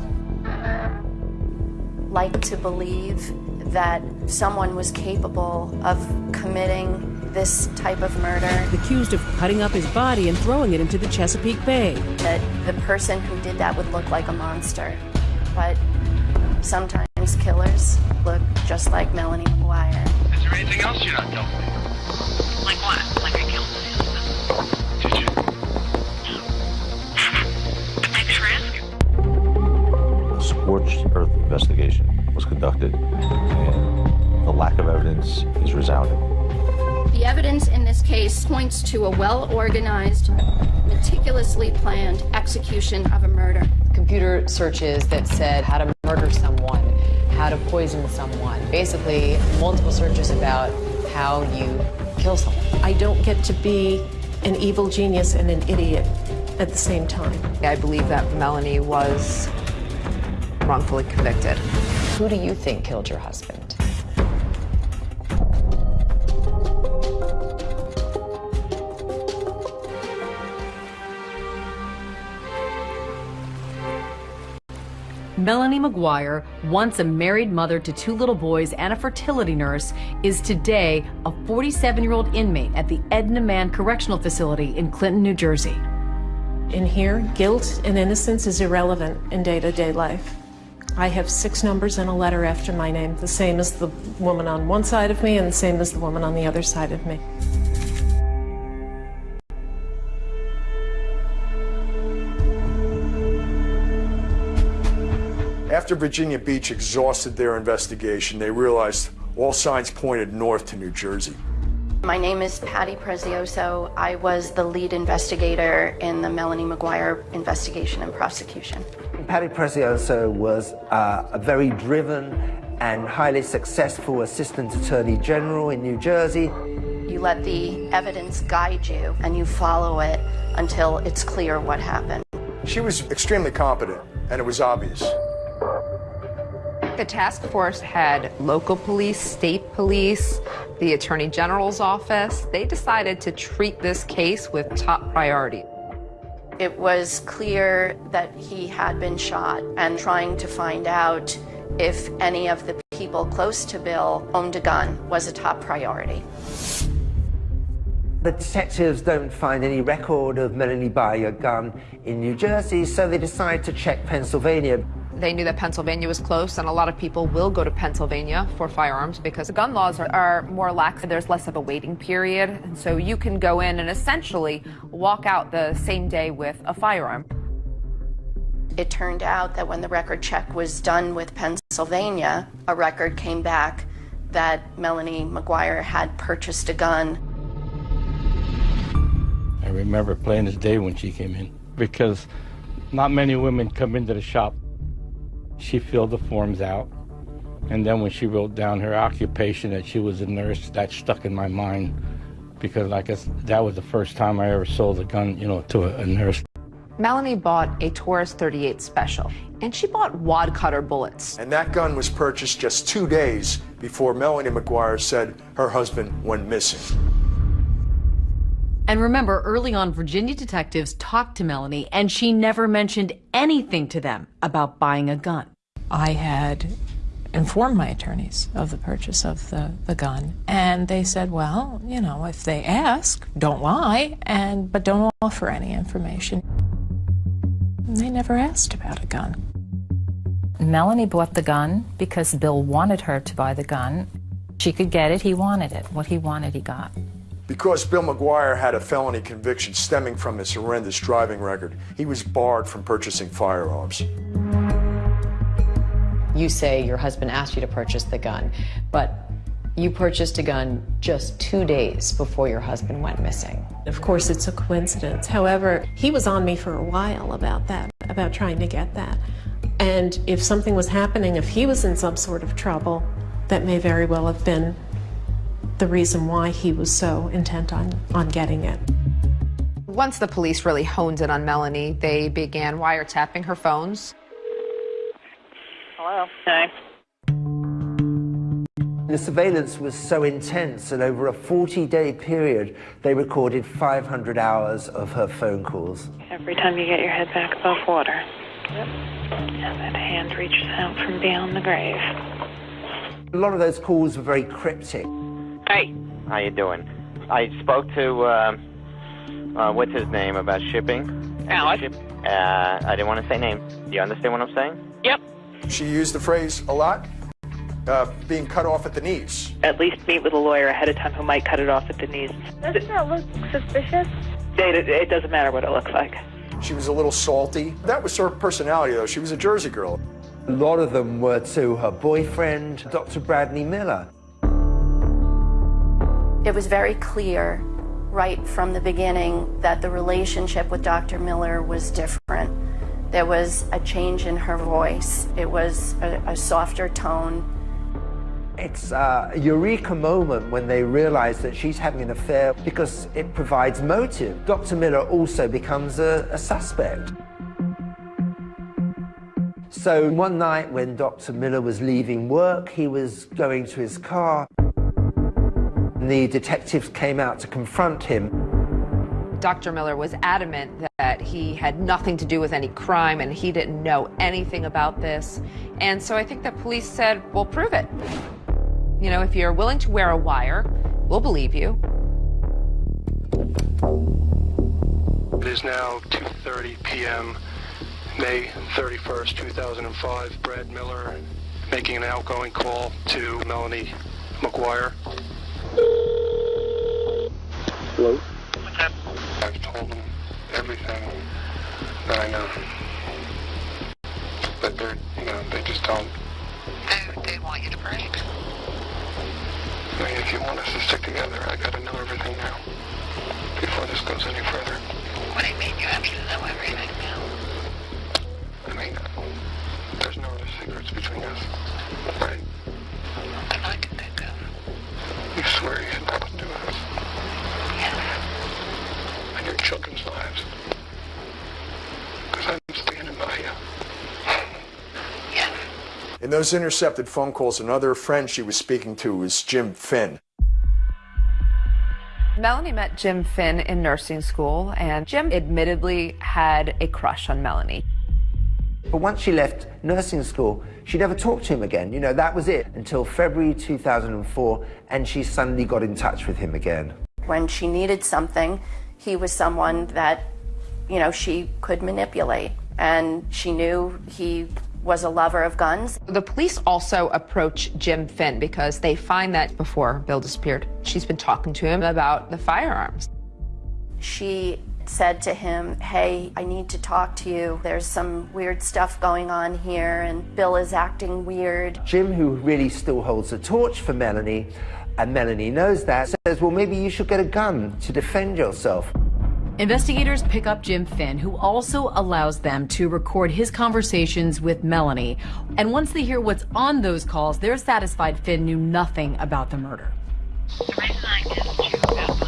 Speaker 33: like to believe that someone was capable of committing this type of murder.
Speaker 8: Accused of cutting up his body and throwing it into the Chesapeake Bay.
Speaker 33: That the person who did that would look like a monster. But sometimes killers look just like Melanie McGuire.
Speaker 34: Is there anything else you're not telling me? Like what? Like I killed my husband? Did you? Thanks for asking.
Speaker 35: A scorched earth investigation was conducted, and the lack of evidence is resounding.
Speaker 36: The evidence in this case points to a well-organized, meticulously planned execution of a murder.
Speaker 25: Computer searches that said how to murder someone, how to poison someone. Basically, multiple searches about how you kill someone.
Speaker 4: I don't get to be an evil genius and an idiot at the same time.
Speaker 3: I believe that Melanie was wrongfully convicted.
Speaker 25: Who do you think killed your husband?
Speaker 6: Melanie McGuire, once a married mother to two little boys and a fertility nurse, is today a 47 year old inmate at the Edna Mahan Correctional Facility in Clinton, New Jersey.
Speaker 4: In here, guilt and innocence is irrelevant in day to day life. I have six numbers and a letter after my name, the same as the woman on one side of me and the same as the woman on the other side of me.
Speaker 16: After Virginia Beach exhausted their investigation, they realized all signs pointed north to New Jersey.
Speaker 33: My name is Patty Prezioso. I was the lead investigator in the Melanie McGuire investigation and prosecution.
Speaker 2: Patty Prezioso was uh, a very driven and highly successful Assistant Attorney General in New Jersey.
Speaker 33: You let the evidence guide you and you follow it until it's clear what happened.
Speaker 16: She was extremely competent, and it was obvious.
Speaker 3: The task force had local police, state police, the Attorney General's office. They decided to treat this case with top priority.
Speaker 33: It was clear that he had been shot and trying to find out if any of the people close to Bill owned a gun was a top priority.
Speaker 2: The detectives don't find any record of Melanie buying a gun in New Jersey, so they decide to check Pennsylvania.
Speaker 3: They knew that Pennsylvania was close, and a lot of people will go to Pennsylvania for firearms because the gun laws are, are more lax. There's less of a waiting period, and so you can go in and essentially walk out the same day with a firearm.
Speaker 33: It turned out that when the record check was done with Pennsylvania, a record came back that Melanie McGuire had purchased a gun.
Speaker 34: I remember plain as day when she came in because not many women come into the shop she filled the forms out. And then when she wrote down her occupation that she was a nurse, that stuck in my mind because I guess that was the first time I ever sold a gun, you know, to a, a nurse.
Speaker 3: Melanie bought a Taurus 38 Special, and she bought wad cutter bullets.
Speaker 16: And that gun was purchased just two days before Melanie McGuire said her husband went missing.
Speaker 6: And remember, early on, Virginia detectives talked to Melanie, and she never mentioned anything to them about buying a gun.
Speaker 21: I had informed my attorneys of the purchase of the, the gun, and they said, well, you know, if they ask, don't lie, and but don't offer any information. And they never asked about a gun.
Speaker 22: Melanie bought the gun because Bill wanted her to buy the gun. She could get it, he wanted it. What he wanted, he got.
Speaker 16: Because Bill McGuire had a felony conviction stemming from his horrendous driving record, he was barred from purchasing firearms.
Speaker 25: You say your husband asked you to purchase the gun, but you purchased a gun just two days before your husband went missing.
Speaker 4: Of course, it's a coincidence. However, he was on me for a while about that, about trying to get that. And if something was happening, if he was in some sort of trouble, that may very well have been the reason why he was so intent on, on getting it.
Speaker 3: Once the police really honed in on Melanie, they began wiretapping her phones.
Speaker 37: Hello. Hi.
Speaker 2: The surveillance was so intense that over a 40-day period, they recorded 500 hours of her phone calls.
Speaker 37: Every time you get your head back above water. Yep. And that hand reaches out from beyond the grave.
Speaker 2: A lot of those calls were very cryptic.
Speaker 37: Hey.
Speaker 38: How you doing? I spoke to, uh, uh, what's his name, about shipping?
Speaker 37: Alex.
Speaker 38: Ship, uh, I didn't want to say name. Do you understand what I'm saying?
Speaker 37: Yep.
Speaker 16: She used the phrase a lot, uh, being cut off at the knees.
Speaker 37: At least meet with a lawyer ahead of time who might cut it off at the knees.
Speaker 39: Doesn't that look suspicious?
Speaker 37: It, it doesn't matter what it looks like.
Speaker 16: She was a little salty. That was her personality, though. She was a Jersey girl.
Speaker 2: A lot of them were to her boyfriend, Dr. Bradley Miller.
Speaker 33: It was very clear right from the beginning that the relationship with Dr. Miller was different. There was a change in her voice. It was a, a softer tone.
Speaker 2: It's a eureka moment when they realize that she's having an affair because it provides motive. Dr. Miller also becomes a, a suspect. So one night when Dr. Miller was leaving work, he was going to his car. The detectives came out to confront him.
Speaker 3: Dr. Miller was adamant that he had nothing to do with any crime and he didn't know anything about this. And so I think the police said, we'll prove it. You know, if you're willing to wear a wire, we'll believe you.
Speaker 32: It is now 2.30 p.m., May 31st, 2005. Brad Miller making an outgoing call to Melanie McGuire.
Speaker 38: Hello?
Speaker 32: What's up? I've told them everything that I know. But they're, you know, they just don't.
Speaker 40: They, they want you to break.
Speaker 32: I mean, if you want us to stick together, I gotta know everything now. Before this goes any further.
Speaker 40: What do you mean you have to know everything now?
Speaker 32: I mean, there's no other secrets between us, right?
Speaker 40: I can think of.
Speaker 32: You swear you had nothing to do with us. And your children's lives. Because I'm standing by you.
Speaker 16: In those intercepted phone calls, another friend she was speaking to was Jim Finn.
Speaker 3: Melanie met Jim Finn in nursing school, and Jim admittedly had a crush on Melanie.
Speaker 2: But once she left nursing school, she never talked to him again. You know, that was it until February 2004, and she suddenly got in touch with him again.
Speaker 33: When she needed something, he was someone that, you know, she could manipulate. And she knew he was a lover of guns.
Speaker 3: The police also approach Jim Finn because they find that before Bill disappeared, she's been talking to him about the firearms.
Speaker 33: She said to him, Hey, I need to talk to you. There's some weird stuff going on here, and Bill is acting weird.
Speaker 2: Jim, who really still holds the torch for Melanie, and Melanie knows that, says, Well, maybe you should get a gun to defend yourself.
Speaker 6: Investigators pick up Jim Finn, who also allows them to record his conversations with Melanie. And once they hear what's on those calls, they're satisfied Finn knew nothing about the murder.
Speaker 40: The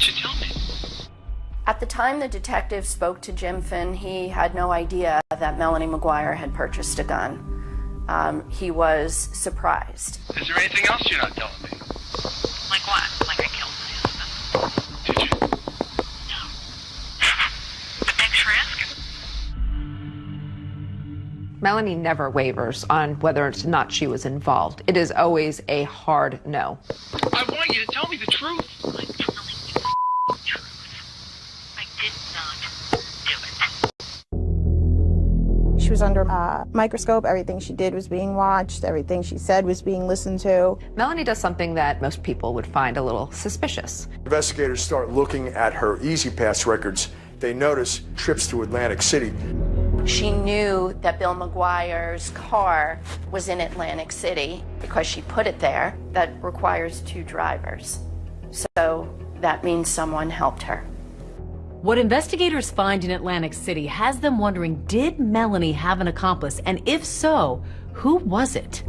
Speaker 40: didn't you tell me?
Speaker 33: At the time the detective spoke to Jim Finn, he had no idea that Melanie McGuire had purchased a gun. Um, he was surprised.
Speaker 40: Is there anything else you're not telling me? Like what? Like I killed my husband? Did you? No. but thanks for asking.
Speaker 3: Melanie never wavers on whether or not she was involved. It is always a hard no.
Speaker 40: I want you to tell me the truth.
Speaker 41: She was under a microscope. Everything she did was being watched. Everything she said was being listened to.
Speaker 3: Melanie does something that most people would find a little suspicious.
Speaker 16: Investigators start looking at her E-ZPass records. They notice trips to Atlantic City.
Speaker 33: She knew that Bill McGuire's car was in Atlantic City because she put it there. That requires two drivers. So that means someone helped her.
Speaker 6: What investigators find in Atlantic City has them wondering did Melanie have an accomplice? And if so, who was it?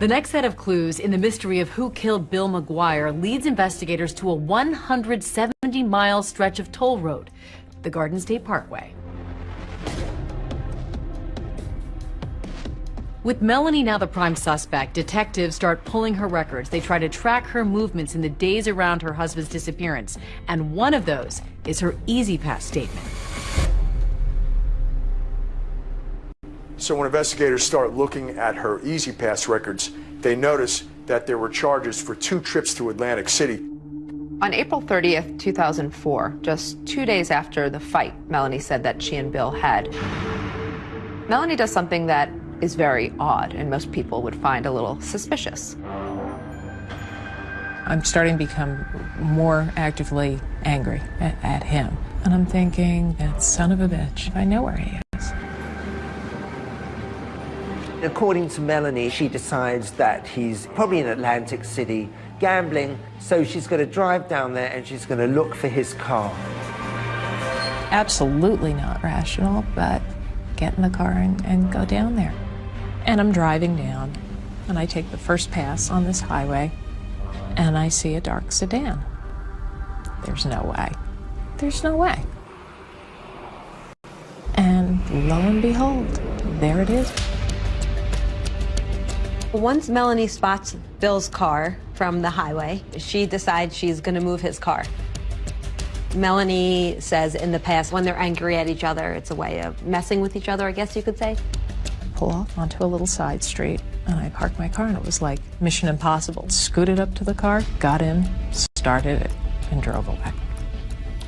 Speaker 6: The next set of clues in the mystery of who killed Bill McGuire leads investigators to a 170 mile stretch of toll road, the Garden State Parkway. With Melanie now the prime suspect, detectives start pulling her records. They try to track her movements in the days around her husband's disappearance. And one of those is her E-ZPass statement.
Speaker 16: So when investigators start looking at her E-ZPass records, they notice that there were charges for two trips to Atlantic City.
Speaker 3: On April 30th, 2004, just two days after the fight Melanie said that she and Bill had, Melanie does something that is very odd and most people would find a little suspicious.
Speaker 21: I'm starting to become more actively angry at, at him. And I'm thinking, that son of a bitch, I know where he is.
Speaker 2: According to Melanie, she decides that he's probably in Atlantic City gambling, so she's going to drive down there and she's going to look for his car.
Speaker 21: Absolutely not rational, but get in the car and, and go down there. And I'm driving down, and I take the first pass on this highway, and I see a dark sedan. There's no way. There's no way. And lo and behold, there it is.
Speaker 1: Once Melanie spots Bill's car from the highway, she decides she's going to move his car. Melanie says in the past, when they're angry at each other, it's a way of messing with each other, I guess you could say.
Speaker 21: Pull off onto a little side street, and I parked my car, and it was like Mission Impossible. Scooted up to the car, got in, started it, and drove away.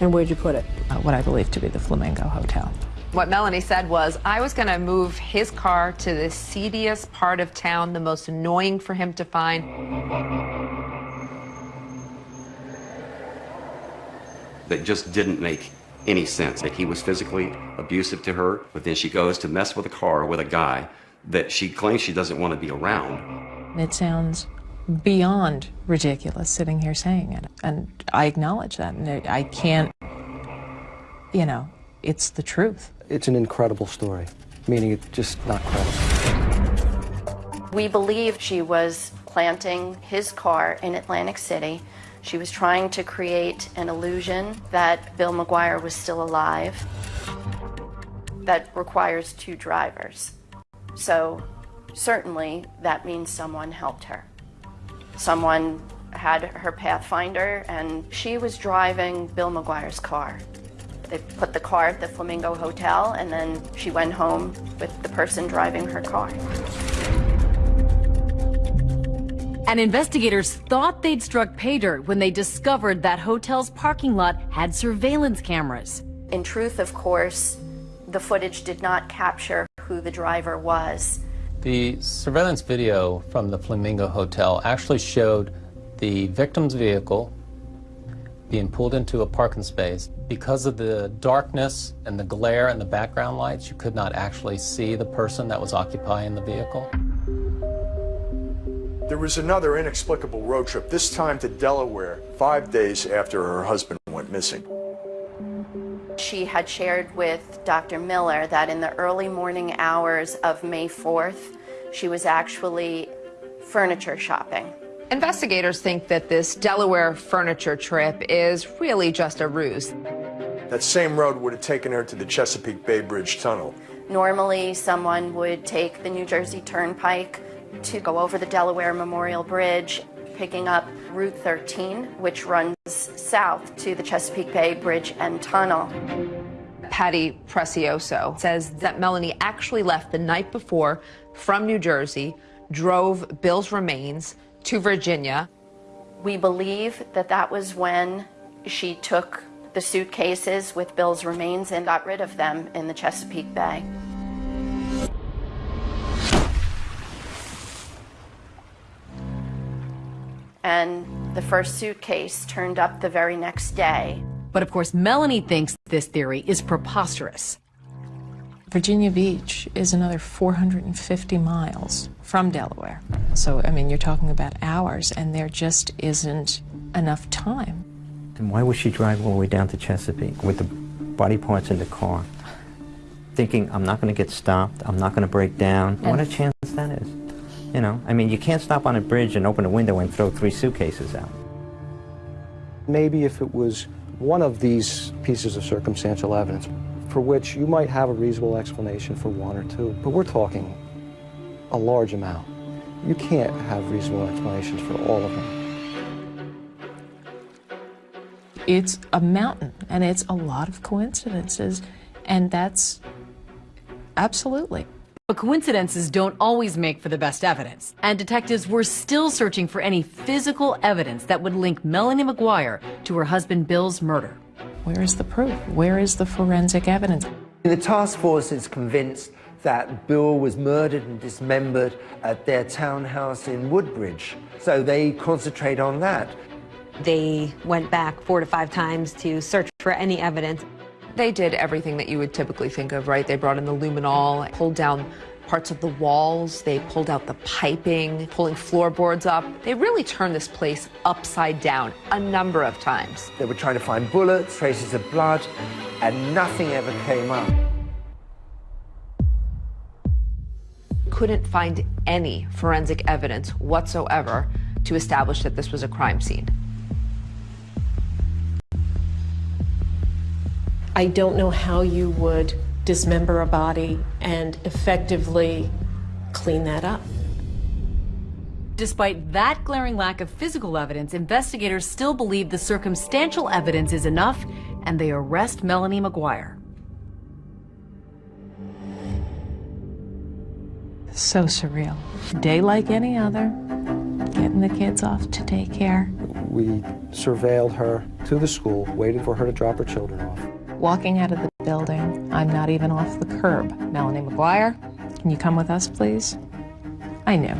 Speaker 1: And where'd you put it?
Speaker 21: Uh, what I believe to be the Flamingo Hotel.
Speaker 3: What Melanie said was, I was going to move his car to the seediest part of town, the most annoying for him to find.
Speaker 42: That just didn't make any sense. That he was physically abusive to her, but then she goes to mess with a car with a guy that she claims she doesn't want to be around.
Speaker 21: It sounds beyond ridiculous sitting here saying it. And I acknowledge that. And I I can't, you know, it's the truth.
Speaker 43: It's an incredible story, meaning it's just not credible.
Speaker 33: We believe she was planting his car in Atlantic City. She was trying to create an illusion that Bill McGuire was still alive. That requires two drivers. So certainly that means someone helped her. Someone had her Pathfinder and she was driving Bill McGuire's car. They put the car at the Flamingo Hotel and then she went home with the person driving her car.
Speaker 6: And investigators thought they'd struck pay dirt when they discovered that hotel's parking lot had surveillance cameras.
Speaker 33: In truth, of course, the footage did not capture who the driver was.
Speaker 44: The surveillance video from the Flamingo Hotel actually showed the victim's vehicle being pulled into a parking space. Because of the darkness and the glare and the background lights, you could not actually see the person that was occupying the vehicle.
Speaker 16: There was another inexplicable road trip, this time to Delaware, five days after her husband went missing.
Speaker 33: She had shared with Dr. Miller that in the early morning hours of May 4th, she was actually furniture shopping.
Speaker 3: Investigators think that this Delaware furniture trip is really just a ruse.
Speaker 16: That same road would have taken her to the Chesapeake Bay Bridge Tunnel.
Speaker 33: Normally, someone would take the New Jersey Turnpike to go over the Delaware Memorial Bridge, picking up Route 13, which runs south to the Chesapeake Bay Bridge and Tunnel.
Speaker 3: Patty Prezioso says that Melanie actually left the night before from New Jersey, drove Bill's remains to Virginia.
Speaker 33: We believe that that was when she took the suitcases with Bill's remains and got rid of them in the Chesapeake Bay. And the first suitcase turned up the very next day.
Speaker 6: But of course, Melanie thinks this theory is preposterous.
Speaker 21: Virginia Beach is another 450 miles from Delaware. So, I mean, you're talking about hours, and there just isn't enough time.
Speaker 45: And why would she drive all the way down to Chesapeake with the body parts in the car? Thinking, I'm not going to get stopped, I'm not going to break down.
Speaker 21: And
Speaker 45: what a chance that is. You know, I mean, you can't stop on a bridge and open a window and throw three suitcases out.
Speaker 43: Maybe if it was one of these pieces of circumstantial evidence for which you might have a reasonable explanation for one or two, but we're talking a large amount. You can't have reasonable explanations for all of them.
Speaker 21: It's a mountain, and it's a lot of coincidences, and that's absolutely.
Speaker 6: But coincidences don't always make for the best evidence. And detectives were still searching for any physical evidence that would link Melanie McGuire to her husband Bill's murder.
Speaker 21: Where is the proof? Where is the forensic evidence?
Speaker 2: The task force is convinced that Bill was murdered and dismembered at their townhouse in Woodbridge. So they concentrate on that.
Speaker 1: They went back four to five times to search for any evidence.
Speaker 3: They did everything that you would typically think of, right? They brought in the luminol, pulled down parts of the walls, they pulled out the piping, pulling floorboards up. They really turned this place upside down a number of times.
Speaker 2: They were trying to find bullets, traces of blood, and nothing ever came up.
Speaker 3: Couldn't find any forensic evidence whatsoever to establish that this was a crime scene.
Speaker 4: I don't know how you would dismember a body and effectively clean that up.
Speaker 6: Despite that glaring lack of physical evidence, investigators still believe the circumstantial evidence is enough and they arrest Melanie McGuire.
Speaker 21: So surreal. Day like any other, getting the kids off to daycare,
Speaker 43: We surveilled her to the school, waiting for her to drop her children off.
Speaker 21: Walking out of the building. I'm not even off the curb. Melanie McGuire, can you come with us, please? I knew.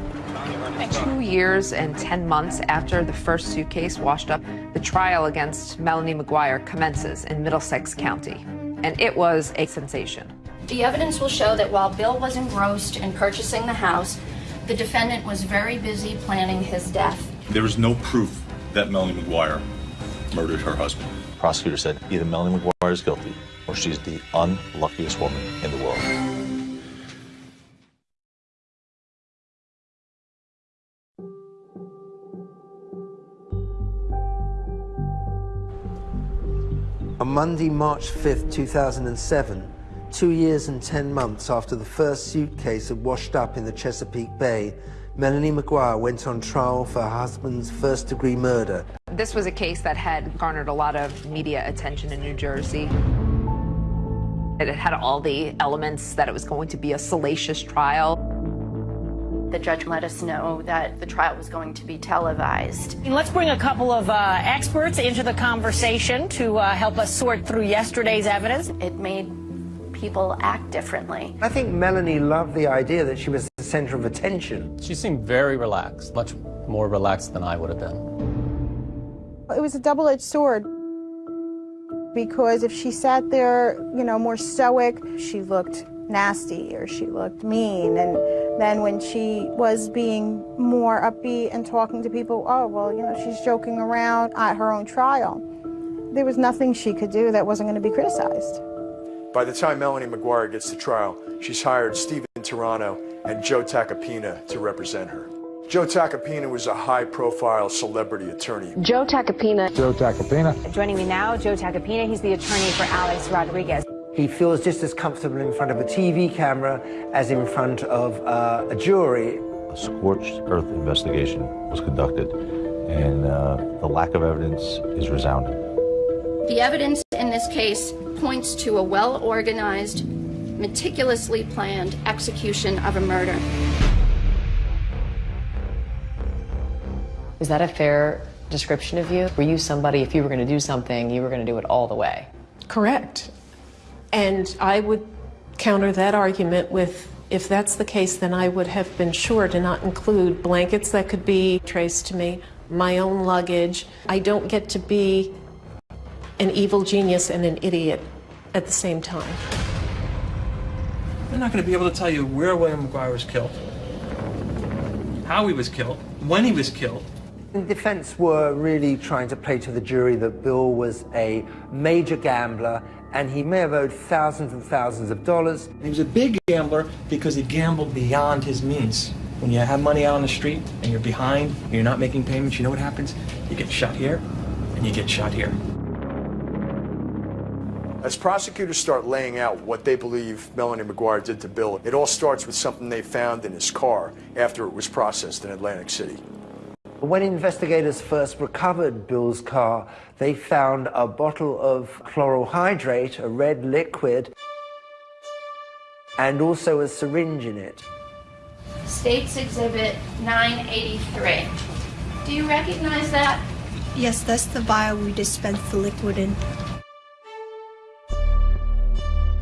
Speaker 3: Two years and 10 months after the first suitcase washed up, the trial against Melanie McGuire commences in Middlesex County. And it was a sensation.
Speaker 33: The evidence will show that while Bill was engrossed in purchasing the house, the defendant was very busy planning his death.
Speaker 46: There is no proof that Melanie McGuire murdered her husband.
Speaker 35: Prosecutor said either Melanie McGuire is guilty or she's the unluckiest woman in the world.
Speaker 2: On Monday, March 5th, 2007, two years and 10 months after the first suitcase had washed up in the Chesapeake Bay, Melanie McGuire went on trial for her husband's first degree murder.
Speaker 3: This was a case that had garnered a lot of media attention in New Jersey. It had all the elements that it was going to be a salacious trial.
Speaker 33: The judge let us know that the trial was going to be televised.
Speaker 47: Let's bring a couple of uh, experts into the conversation to uh, help us sort through yesterday's evidence.
Speaker 33: It made people act differently.
Speaker 2: I think Melanie loved the idea that she was the center of attention.
Speaker 44: She seemed very relaxed, much more relaxed than I would have been.
Speaker 41: It was a double-edged sword because if she sat there, you know, more stoic, she looked nasty or she looked mean. And then when she was being more upbeat and talking to people, oh, well, you know, she's joking around at her own trial. There was nothing she could do that wasn't going to be criticized.
Speaker 16: By the time Melanie McGuire gets to trial, she's hired Stephen Turano and Joe Tacopina to represent her. Joe Tacopina was a high-profile celebrity attorney.
Speaker 48: Joe Tacopina.
Speaker 43: Joe Tacopina.
Speaker 48: Joining me now, Joe Tacopina. He's the attorney for Alex Rodriguez.
Speaker 2: He feels just as comfortable in front of a TV camera as in front of uh, a jury.
Speaker 35: A scorched earth investigation was conducted, and uh, the lack of evidence is resounding.
Speaker 33: The evidence in this case points to a well-organized, meticulously planned execution of a murder.
Speaker 25: Is that a fair description of you? Were you somebody, if you were going to do something, you were going to do it all the way?
Speaker 4: Correct. And I would counter that argument with if that's the case, then I would have been sure to not include blankets that could be traced to me, my own luggage. I don't get to be an evil genius and an idiot at the same time.
Speaker 49: They're not going to be able to tell you where William McGuire was killed, how he was killed, when he was killed.
Speaker 2: The defense were really trying to play to the jury that Bill was a major gambler and he may have owed thousands and thousands of dollars.
Speaker 49: He was a big gambler because he gambled beyond his means. When you have money out on the street and you're behind, and you're not making payments, you know what happens? You get shot here and you get shot here.
Speaker 16: As prosecutors start laying out what they believe Melanie McGuire did to Bill, it all starts with something they found in his car after it was processed in Atlantic City.
Speaker 2: When investigators first recovered Bill's car, they found a bottle of chloral hydrate, a red liquid, and also a syringe in it.
Speaker 33: States Exhibit 983. Do you recognize that?
Speaker 50: Yes, that's the vial we dispensed the liquid in.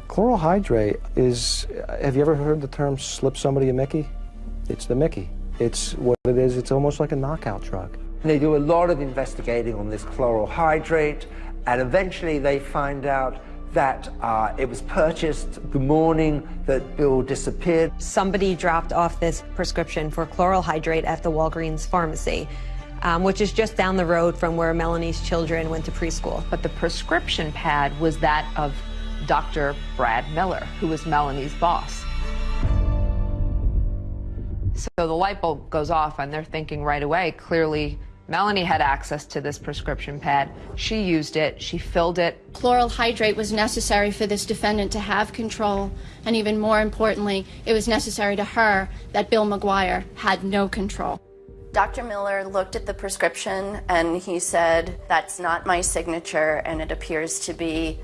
Speaker 43: Chloral hydrate is, have you ever heard the term slip somebody a Mickey? It's the Mickey. It's what it is, it's almost like a knockout drug.
Speaker 2: They do a lot of investigating on this chloral hydrate, and eventually they find out that uh, it was purchased the morning that Bill disappeared.
Speaker 1: Somebody dropped off this prescription for chloral hydrate at the Walgreens pharmacy, um, which is just down the road from where Melanie's children went to preschool.
Speaker 3: But the prescription pad was that of Dr. Brad Miller, who was Melanie's boss. So the light bulb goes off, and they're thinking right away, clearly, Melanie had access to this prescription pad. She used it, she filled it.
Speaker 33: Chloral hydrate was necessary for this defendant to have control, and even more importantly, it was necessary to her that Bill McGuire had no control. Dr. Miller looked at the prescription and he said, That's not my signature, and it appears to be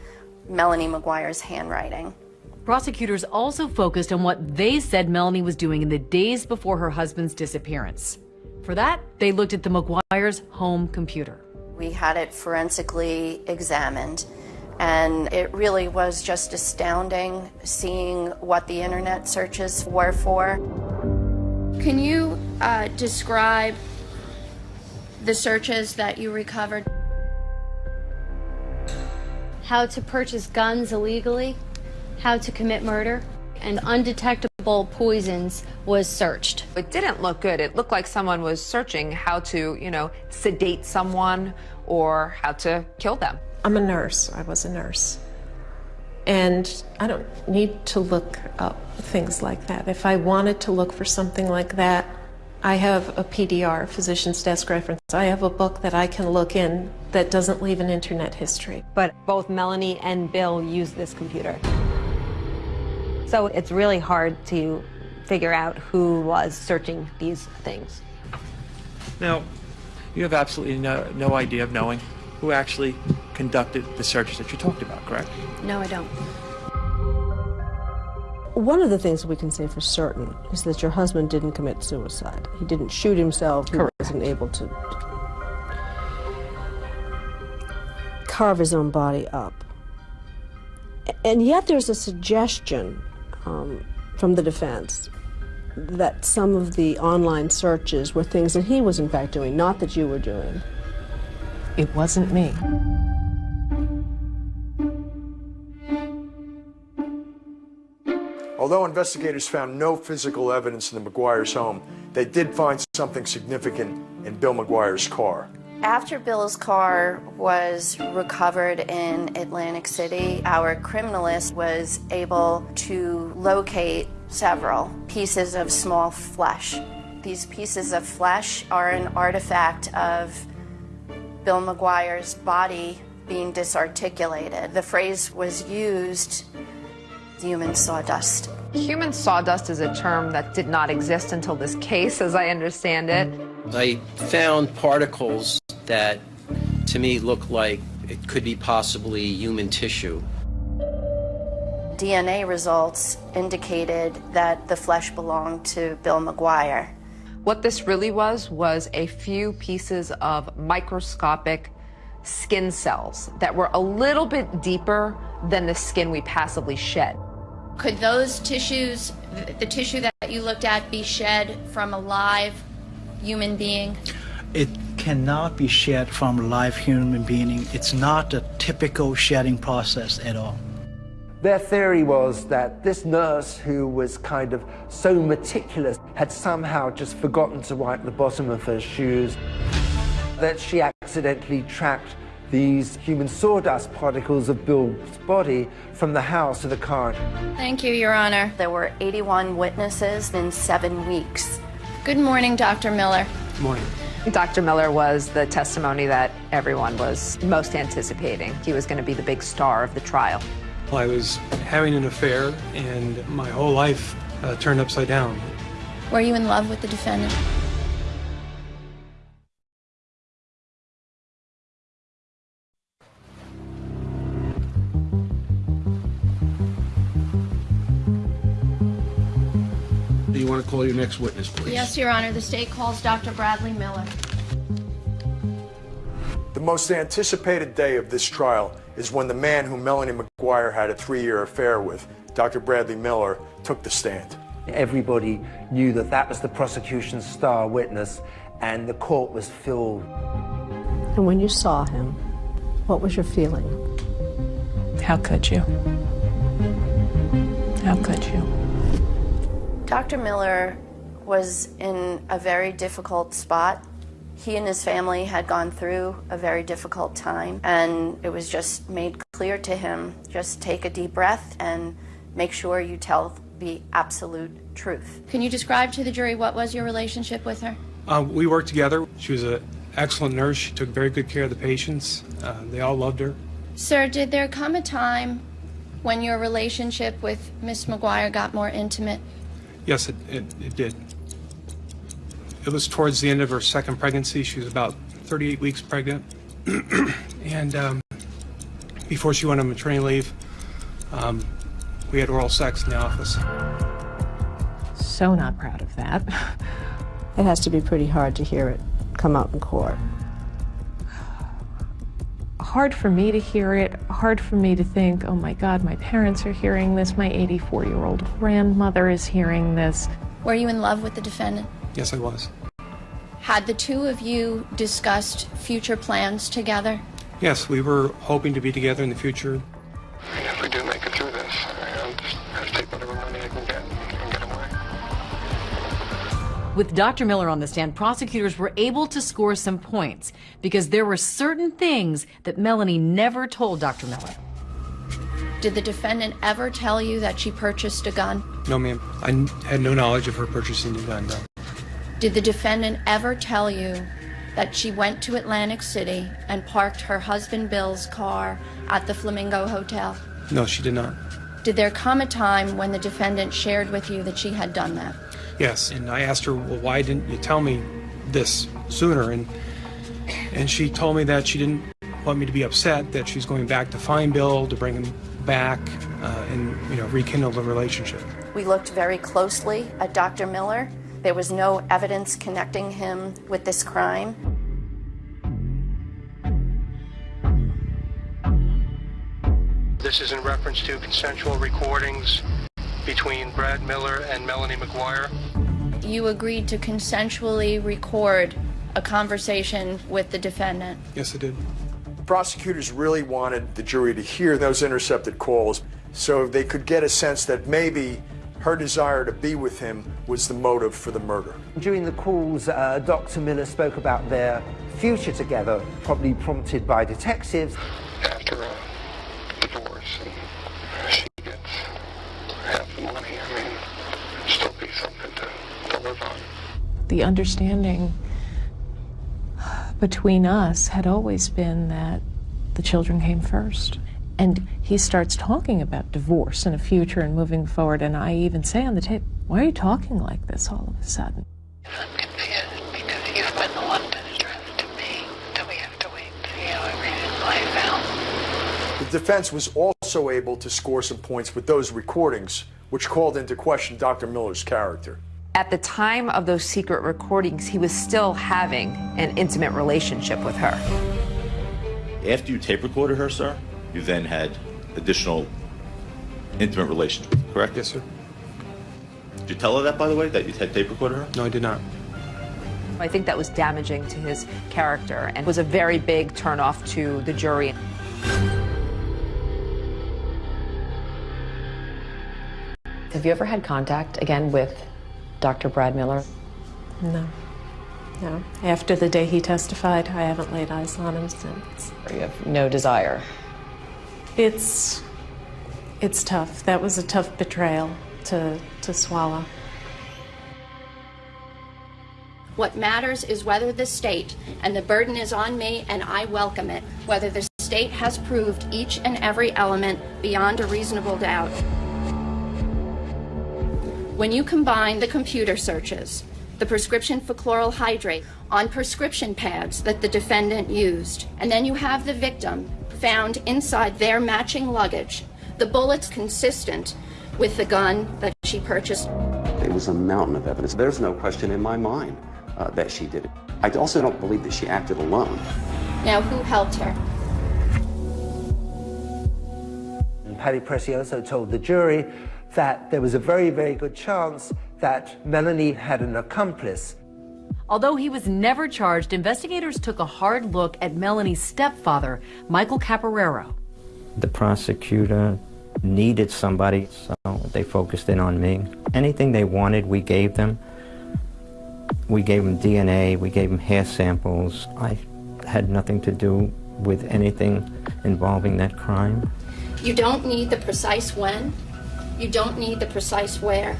Speaker 33: Melanie McGuire's handwriting.
Speaker 6: Prosecutors also focused on what they said Melanie was doing in the days before her husband's disappearance. For that, they looked at the McGuire's home computer.
Speaker 33: We had it forensically examined, And it really was just astounding seeing what the internet searches were for.
Speaker 51: Can you uh, describe the searches that you recovered?
Speaker 52: How to purchase guns illegally, how to commit murder, and undetectable poisons was searched.
Speaker 3: It didn't look good. It looked like someone was searching how to, you know, sedate someone or how to kill them.
Speaker 4: I'm a nurse. I was a nurse. And I don't need to look up things like that. If I wanted to look for something like that, I have a PDR, Physician's Desk Reference. I have a book that I can look in that doesn't leave an internet history.
Speaker 1: But both Melanie and Bill use this computer. So it's really hard to figure out who was searching these things.
Speaker 49: Now, you have absolutely no, no idea of knowing who actually conducted the searches that you talked about, correct?
Speaker 51: No, I don't.
Speaker 11: One of the things we can say for certain is that your husband didn't commit suicide. He didn't shoot himself. Correct. He wasn't able to carve his own body up. And yet there's a suggestion um, from the defense that some of the online searches were things that he was in fact doing, not that you were doing.
Speaker 21: It wasn't me.
Speaker 16: Although investigators found no physical evidence in the McGuire's home, they did find something significant in Bill McGuire's car.
Speaker 33: After Bill's car was recovered in Atlantic City, our criminalist was able to locate several pieces of small flesh. These pieces of flesh are an artifact of Bill McGuire's body being disarticulated. The phrase was used human sawdust.
Speaker 3: Human sawdust is a term that did not exist until this case, as I understand it.
Speaker 53: I found particles that to me looked like it could be possibly human tissue.
Speaker 33: DNA results indicated that the flesh belonged to Bill McGuire.
Speaker 3: What this really was was a few pieces of microscopic skin cells that were a little bit deeper than the skin we passively shed.
Speaker 51: Could those tissues, the tissue that you looked at, be shed from a live human being?
Speaker 54: It cannot be shed from a live human being. It's not a typical shedding process at all.
Speaker 2: Their theory was that this nurse, who was kind of so meticulous, had somehow just forgotten to wipe the bottom of her shoes, that she accidentally tracked these human sawdust particles of Bill's body from the house to the car.
Speaker 51: Thank you, Your Honor.
Speaker 33: There were 81 witnesses in seven weeks.
Speaker 51: Good morning, Dr. Miller.
Speaker 49: Good morning.
Speaker 3: Dr. Miller was the testimony that everyone was most anticipating. He was going to be the big star of the trial.
Speaker 55: I was having an affair, and my whole life uh, turned upside down.
Speaker 51: Were you in love with the defendant?
Speaker 56: Want to call your next witness, please?
Speaker 51: Yes, Your Honor. The state calls Dr. Bradley Miller.
Speaker 16: The most anticipated day of this trial is when the man who Melanie McGuire had a three-year affair with, Dr. Bradley Miller, took the stand.
Speaker 2: Everybody knew that that was the prosecution's star witness, and the court was filled.
Speaker 11: And when you saw him, what was your feeling?
Speaker 21: How could you? How could you?
Speaker 33: Dr. Miller was in a very difficult spot. He and his family had gone through a very difficult time, and it was just made clear to him just take a deep breath and make sure you tell the absolute truth.
Speaker 51: Can you describe to the jury what was your relationship with her?
Speaker 55: Uh, we worked together. She was an excellent nurse. She took very good care of the patients. Uh, they all loved her.
Speaker 51: Sir, did there come a time when your relationship with Miss McGuire got more intimate?
Speaker 55: Yes, it, it, it did. It was towards the end of her second pregnancy. She was about 38 weeks pregnant. [CLEARS THROAT] and um, before she went on maternity leave, um, we had oral sex in the office.
Speaker 21: So not proud of that. [LAUGHS]
Speaker 11: It has to be pretty hard to hear it come out in court.
Speaker 21: Hard for me to hear it, hard for me to think, oh my God, my parents are hearing this, my 84 year old grandmother is hearing this.
Speaker 33: Were you in love with the defendant?
Speaker 55: Yes, I was.
Speaker 33: Had the two of you discussed future plans together?
Speaker 55: Yes, we were hoping to be together in the future.
Speaker 32: If we do make it through
Speaker 6: With Dr. Miller on the stand, prosecutors were able to score some points because there were certain things that Melanie never told Dr. Miller.
Speaker 33: Did the defendant ever tell you that she purchased a gun?
Speaker 55: No, ma'am. I had no knowledge of her purchasing a gun, no.
Speaker 33: Did the defendant ever tell you that she went to Atlantic City and parked her husband Bill's car at the Flamingo Hotel?
Speaker 55: No, she did not.
Speaker 33: Did there come a time when the defendant shared with you that she had done that?
Speaker 55: Yes, and I asked her, well, why didn't you tell me this sooner? And and she told me that she didn't want me to be upset, that she's going back to find Bill, to bring him back, uh, and you know, rekindle the relationship.
Speaker 57: We looked very closely at Dr. Miller. There was no evidence connecting him with this crime.
Speaker 32: This is in reference to consensual recordings between Brad Miller and Melanie McGuire.
Speaker 33: You agreed to consensually record a conversation with the defendant.
Speaker 55: Yes, I did.
Speaker 16: Prosecutors really wanted the jury to hear those intercepted calls so they could get a sense that maybe her desire to be with him was the motive for the murder.
Speaker 2: During the calls, uh, Dr. Miller spoke about their future together, probably prompted by detectives.
Speaker 32: After a divorce, and she gets half the money, I mean, still be something to, to live on.
Speaker 21: The understanding between us had always been that the children came first. And he starts talking about divorce and a future and moving forward. And I even say on the tape, Why are you talking like this all of a sudden?
Speaker 32: I'm confused because you've been the one to stress to me that we have to wait and see how everything plays out.
Speaker 16: The defense was also able to score some points with those recordings, which called into question Dr. Miller's character.
Speaker 3: At the time of those secret recordings, he was still having an intimate relationship with her.
Speaker 35: After you tape recorded her, sir, you then had additional intimate relations correct?
Speaker 55: Yes, sir.
Speaker 35: Did you tell her that, by the way, that you had tape recorded her?
Speaker 55: No, I did not.
Speaker 3: I think that was damaging to his character and was a very big turnoff to the jury.
Speaker 25: Have you ever had contact again with Dr. Brad Miller?
Speaker 4: No. No. After the day he testified, I haven't laid eyes on him since.
Speaker 25: You have no desire.
Speaker 4: It's it's tough. That was a tough betrayal to to swallow.
Speaker 33: What matters is whether the state, and the burden is on me and I welcome it, whether the state has proved each and every element beyond a reasonable doubt. When you combine the computer searches, the prescription for chloral hydrate on prescription pads that the defendant used, and then you have the victim found inside their matching luggage, the bullets consistent with the gun that she purchased.
Speaker 20: It was a mountain of evidence. There's no question in my mind uh, that she did it. I also don't believe that she acted alone.
Speaker 33: Now, who helped her?
Speaker 2: And Patti Prezioso told the jury that there was a very, very good chance that Melanie had an accomplice.
Speaker 6: Although he was never charged, investigators took a hard look at Melanie's stepfather, Michael Caporrino.
Speaker 31: The prosecutor needed somebody, so they focused in on me. Anything they wanted, we gave them. We gave them DNA, we gave them hair samples. I had nothing to do with anything involving that crime.
Speaker 33: You don't need the precise when, you don't need the precise where.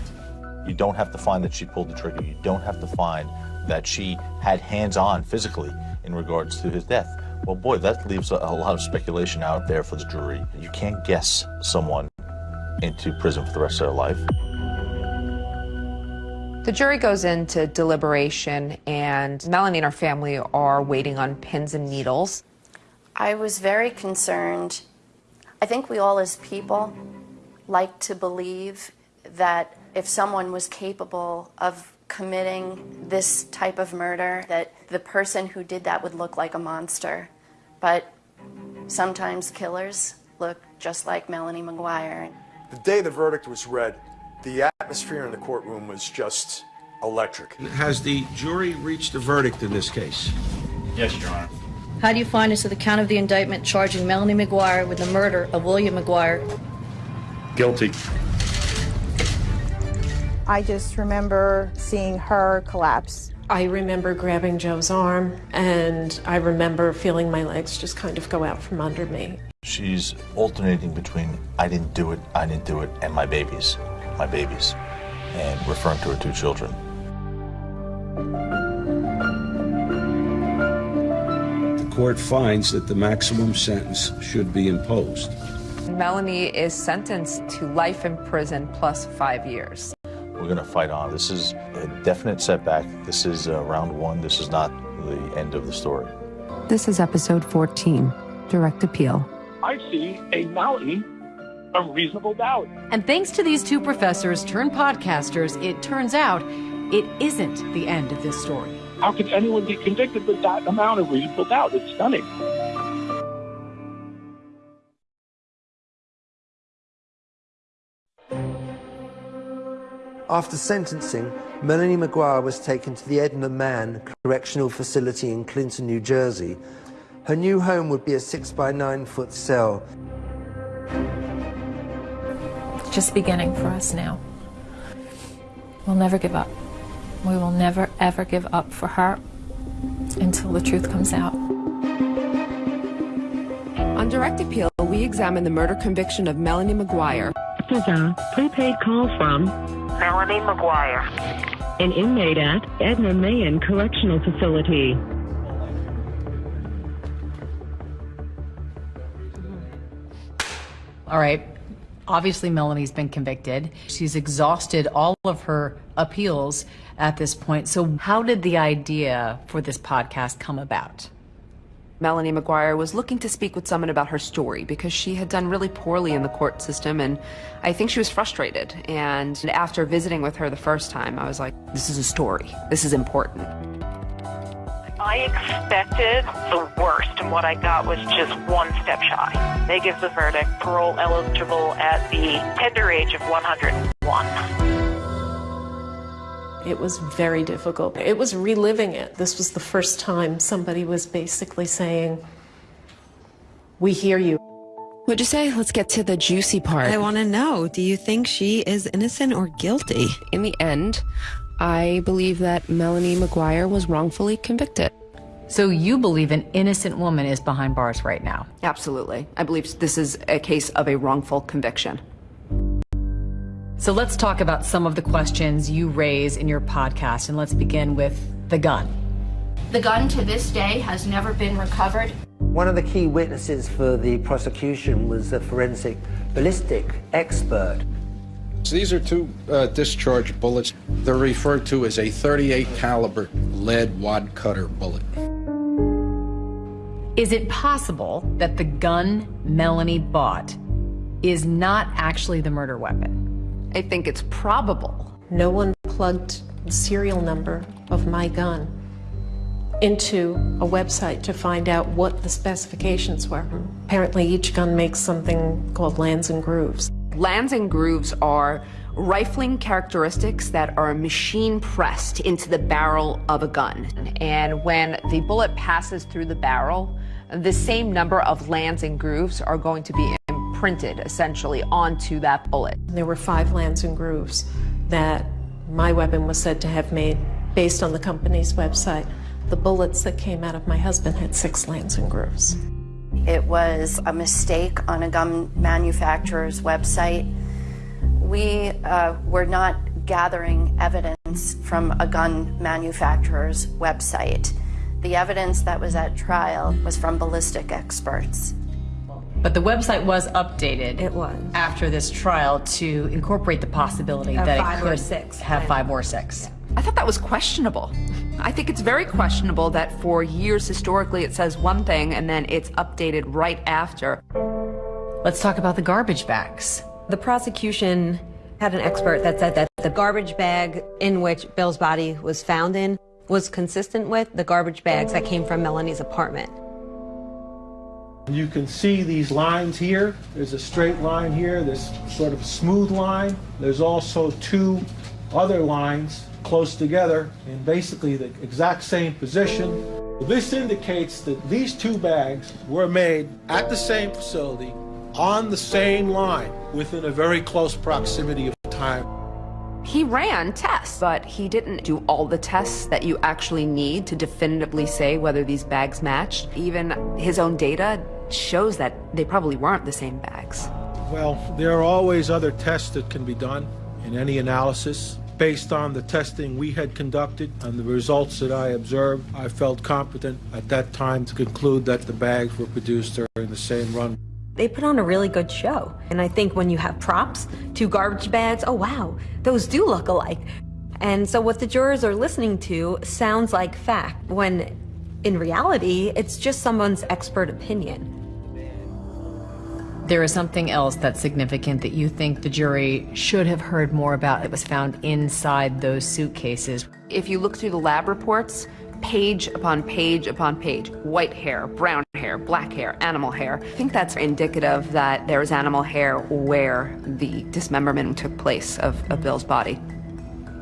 Speaker 35: You don't have to find that she pulled the trigger. You don't have to find that she had hands on physically in regards to his death. Well, boy, that leaves a, a lot of speculation out there for the jury. You can't guess someone into prison for the rest of their life.
Speaker 3: The jury goes into deliberation, and Melanie and her family are waiting on pins and needles.
Speaker 57: I was very concerned. I think we all, as people, like to believe that if someone was capable of committing this type of murder, that the person who did that would look like a monster. But
Speaker 33: Sometimes killers look just like Melanie McGuire.
Speaker 16: The day the verdict was read, the atmosphere in the courtroom was just electric.
Speaker 56: Has the jury reached a verdict in this case?
Speaker 58: Yes, Your Honor.
Speaker 59: How do you find as to the count of the indictment charging Melanie McGuire with the murder of William McGuire?
Speaker 58: Guilty.
Speaker 60: I just remember seeing her collapse.
Speaker 4: I remember grabbing Joe's arm, and I remember feeling my legs just kind of go out from under me.
Speaker 35: She's alternating between I didn't do it, I didn't do it, and my babies, my babies, and referring to her two children.
Speaker 56: The court finds that the maximum sentence should be imposed.
Speaker 3: Melanie is sentenced to life in prison plus five years.
Speaker 35: We're going to fight on. This is a definite setback. This is uh, round one. This is not the end of the story.
Speaker 3: This is episode 14, Direct Appeal.
Speaker 61: I see a Melanie of reasonable doubt.
Speaker 6: And thanks to these two professors turned podcasters, it turns out it isn't the end of this story.
Speaker 61: How could anyone be convicted with that amount of reasonable doubt? It's stunning.
Speaker 2: After sentencing, Melanie McGuire was taken to the Edna Mahan Correctional Facility in Clinton, New Jersey. Her new home would be a six by nine foot cell.
Speaker 21: It's just beginning for us now. We'll never give up. We will never, ever give up for her until the truth comes out.
Speaker 3: On direct appeal, we examine the murder conviction of Melanie McGuire.
Speaker 62: This is a prepaid call from
Speaker 63: Melanie McGuire,
Speaker 62: an inmate at Edna Mahan Correctional Facility.
Speaker 6: All right. Obviously, Melanie's been convicted. She's exhausted all of her appeals at this point. So, how did the idea for this podcast come about?
Speaker 3: Melanie McGuire was looking to speak with someone about her story because she had done really poorly in the court system and I think she was frustrated. And after visiting with her the first time, I was like, this is a story. This is important.
Speaker 63: I expected the worst, and what I got was just one step shy. They give the verdict parole eligible at the tender age of 101.
Speaker 4: It was very difficult. It was reliving it. This was the first time somebody was basically saying, We hear you.
Speaker 3: What'd you say? Let's get to the juicy part.
Speaker 64: I want to know do you think she is innocent or guilty?
Speaker 3: In the end, I believe that Melanie McGuire was wrongfully convicted.
Speaker 6: So, you believe an innocent woman is behind bars right now?
Speaker 3: Absolutely. I believe this is a case of a wrongful conviction.
Speaker 6: So let's talk about some of the questions you raise in your podcast, and let's begin with the gun.
Speaker 51: The gun to this day has never been recovered.
Speaker 2: One of the key witnesses for the prosecution was a forensic ballistic expert.
Speaker 56: So these are two uh, discharge bullets. They're referred to as a 38 caliber lead wad cutter bullet.
Speaker 6: Is it possible that the gun Melanie bought is not actually the murder weapon?
Speaker 3: I think it's probable.
Speaker 4: No one plugged the serial number of my gun into a website to find out what the specifications were. Apparently, each gun makes something called lands and grooves.
Speaker 3: Lands and grooves are rifling characteristics that are machine pressed into the barrel of a gun. And when the bullet passes through the barrel, the same number of lands and grooves are going to be imprinted essentially onto that bullet.
Speaker 4: There were five lands and grooves that my weapon was said to have made based on the company's website. The bullets that came out of my husband had six lands and grooves.
Speaker 33: It was a mistake on a gun manufacturer's website. We uh, were not gathering evidence from a gun manufacturer's website. The evidence that was at trial was from ballistic experts.
Speaker 6: But the website was updated.
Speaker 1: It was.
Speaker 6: After this trial to incorporate the possibility
Speaker 1: Of
Speaker 6: that
Speaker 1: five
Speaker 6: it
Speaker 1: or
Speaker 6: could
Speaker 1: six.
Speaker 6: have five or six.
Speaker 3: I thought that was questionable. I think it's very questionable that for years historically it says one thing and then it's updated right after.
Speaker 6: Let's talk about the garbage bags.
Speaker 1: The prosecution had an expert that said that the garbage bag in which Bill's body was found in was consistent with the garbage bags that came from Melanie's apartment.
Speaker 65: You can see these lines here. There's a straight line here, this sort of smooth line. There's also two other lines close together in basically the exact same position. This indicates that these two bags were made at the same facility on the same line within a very close proximity of time.
Speaker 3: He ran tests, but he didn't do all the tests that you actually need to definitively say whether these bags matched. Even his own data shows that they probably weren't the same bags.
Speaker 65: Well, there are always other tests that can be done in any analysis. Based on the testing we had conducted and the results that I observed, I felt competent at that time to conclude that the bags were produced during the same run.
Speaker 1: They put on a really good show. And I think when you have props, two garbage bags, oh wow, those do look alike. And so what the jurors are listening to sounds like fact, when in reality, it's just someone's expert opinion.
Speaker 6: There is something else that's significant that you think the jury should have heard more about that was found inside those suitcases.
Speaker 3: If you look through the lab reports, page upon page upon page, white hair, brown hair, black hair, animal hair. I think that's indicative that there was animal hair where the dismemberment took place of, of Bill's body.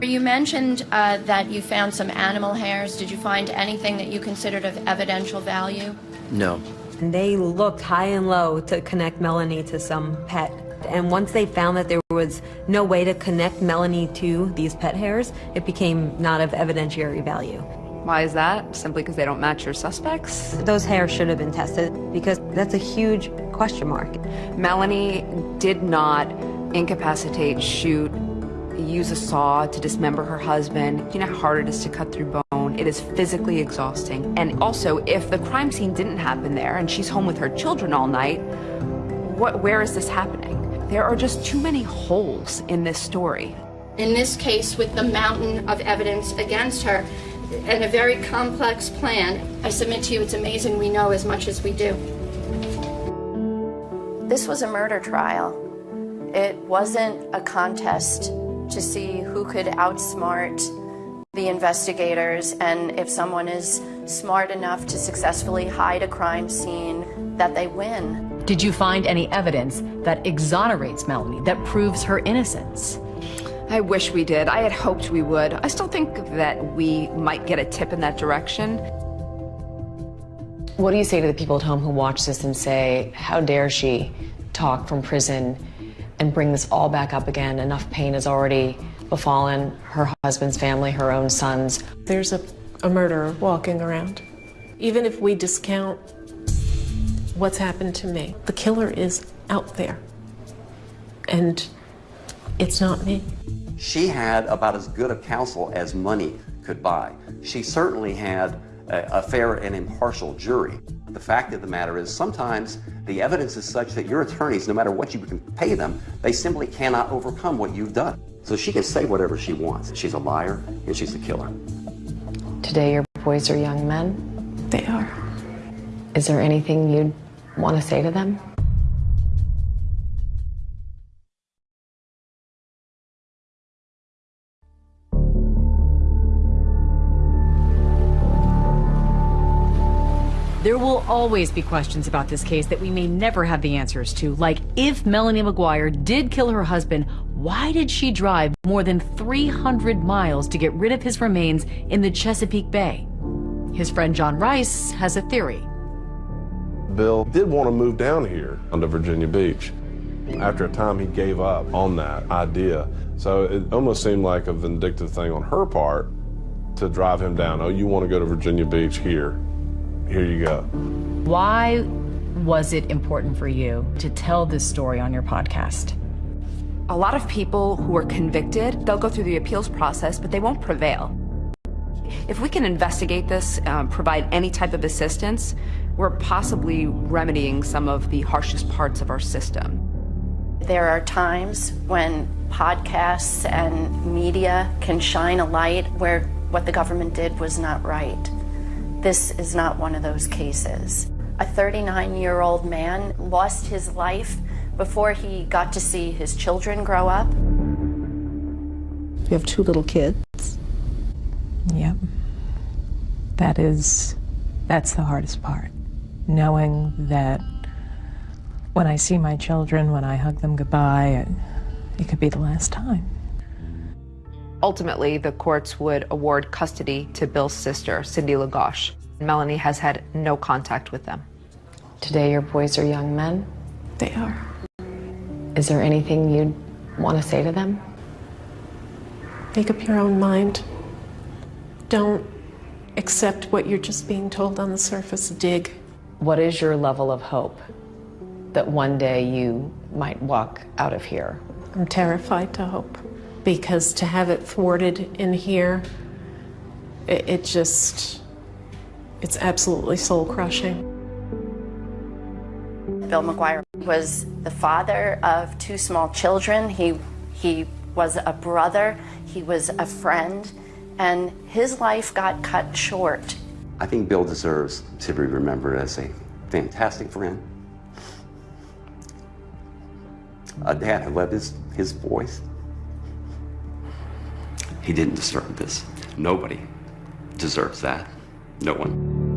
Speaker 66: You mentioned uh, that you found some animal hairs. Did you find anything that you considered of evidential value?
Speaker 67: No.
Speaker 1: And they looked high and low to connect Melanie to some pet. And once they found that there was no way to connect Melanie to these pet hairs, it became not of evidentiary value.
Speaker 3: Why is that? Simply because they don't match your suspects?
Speaker 1: Those hairs should have been tested because that's a huge question mark.
Speaker 3: Melanie did not incapacitate, shoot, use a saw to dismember her husband. You know how hard it is to cut through bone. It is physically exhausting. And also, if the crime scene didn't happen there and she's home with her children all night, what, where is this happening? There are just too many holes in this story.
Speaker 66: In this case, with the mountain of evidence against her, and a very complex plan. I submit to you, it's amazing we know as much as we do.
Speaker 33: This was a murder trial. It wasn't a contest to see who could outsmart the investigators and if someone is smart enough to successfully hide a crime scene, that they win.
Speaker 6: Did you find any evidence that exonerates Melanie, that proves her innocence?
Speaker 3: I wish we did. I had hoped we would. I still think that we might get a tip in that direction.
Speaker 25: What do you say to the people at home who watch this and say, how dare she talk from prison and bring this all back up again? Enough pain has already befallen her husband's family, her own sons.
Speaker 4: There's a, a murderer walking around. Even if we discount what's happened to me, the killer is out there. And it's not me.
Speaker 20: She had about as good a counsel as money could buy. She certainly had a, a, fair and impartial jury. The fact of the matter is sometimes the evidence is such that your attorneys, no matter what you can pay them, they simply cannot overcome what you've done. So she can say whatever she wants. She's a liar and she's a killer.
Speaker 25: Today your boys are young men?
Speaker 4: They are.
Speaker 25: Is there anything you'd want to say to them?
Speaker 6: There will always be questions about this case that we may never have the answers to, like if Melanie McGuire did kill her husband, why did she drive more than 300 miles to get rid of his remains in the Chesapeake Bay? His friend John Rice has a theory.
Speaker 19: Bill did want to move down here onto Virginia Beach. After a time, he gave up on that idea. So it almost seemed like a vindictive thing on her part to drive him down. Oh, you want to go to Virginia Beach here? Here you go.
Speaker 6: Why was it important for you to tell this story on your podcast?
Speaker 3: A lot of people who are convicted, they'll go through the appeals process, but they won't prevail. If we can investigate this, um, provide any type of assistance, we're possibly remedying some of the harshest parts of our system.
Speaker 33: There are times when podcasts and media can shine a light where what the government did was not right. This is not one of those cases. A 39 year old man lost his life before he got to see his children grow up.
Speaker 4: You have two little kids.
Speaker 21: Yep. That is, that's the hardest part. knowing that when I see my children, when I hug them goodbye, it, it could be the last time.
Speaker 3: Ultimately, the courts would award custody to Bill's sister, Cindy Ligosh. Melanie has had no contact with them.
Speaker 25: Today, your boys are young men.
Speaker 4: They are.
Speaker 25: Is there anything you'd want to say to them?
Speaker 4: Make up your own mind. Don't accept what you're just being told on the surface. Dig.
Speaker 25: What is your level of hope that one day you might walk out of here?
Speaker 4: I'm terrified to hope because to have it thwarted in here, it, it just, it's absolutely soul crushing.
Speaker 33: Bill McGuire was the father of two small children. He, he was a brother, he was a friend, and his life got cut short.
Speaker 20: I think Bill deserves to be remembered as a fantastic friend, a dad who loved his, his boys. He didn't deserve this. Nobody deserves that. No one.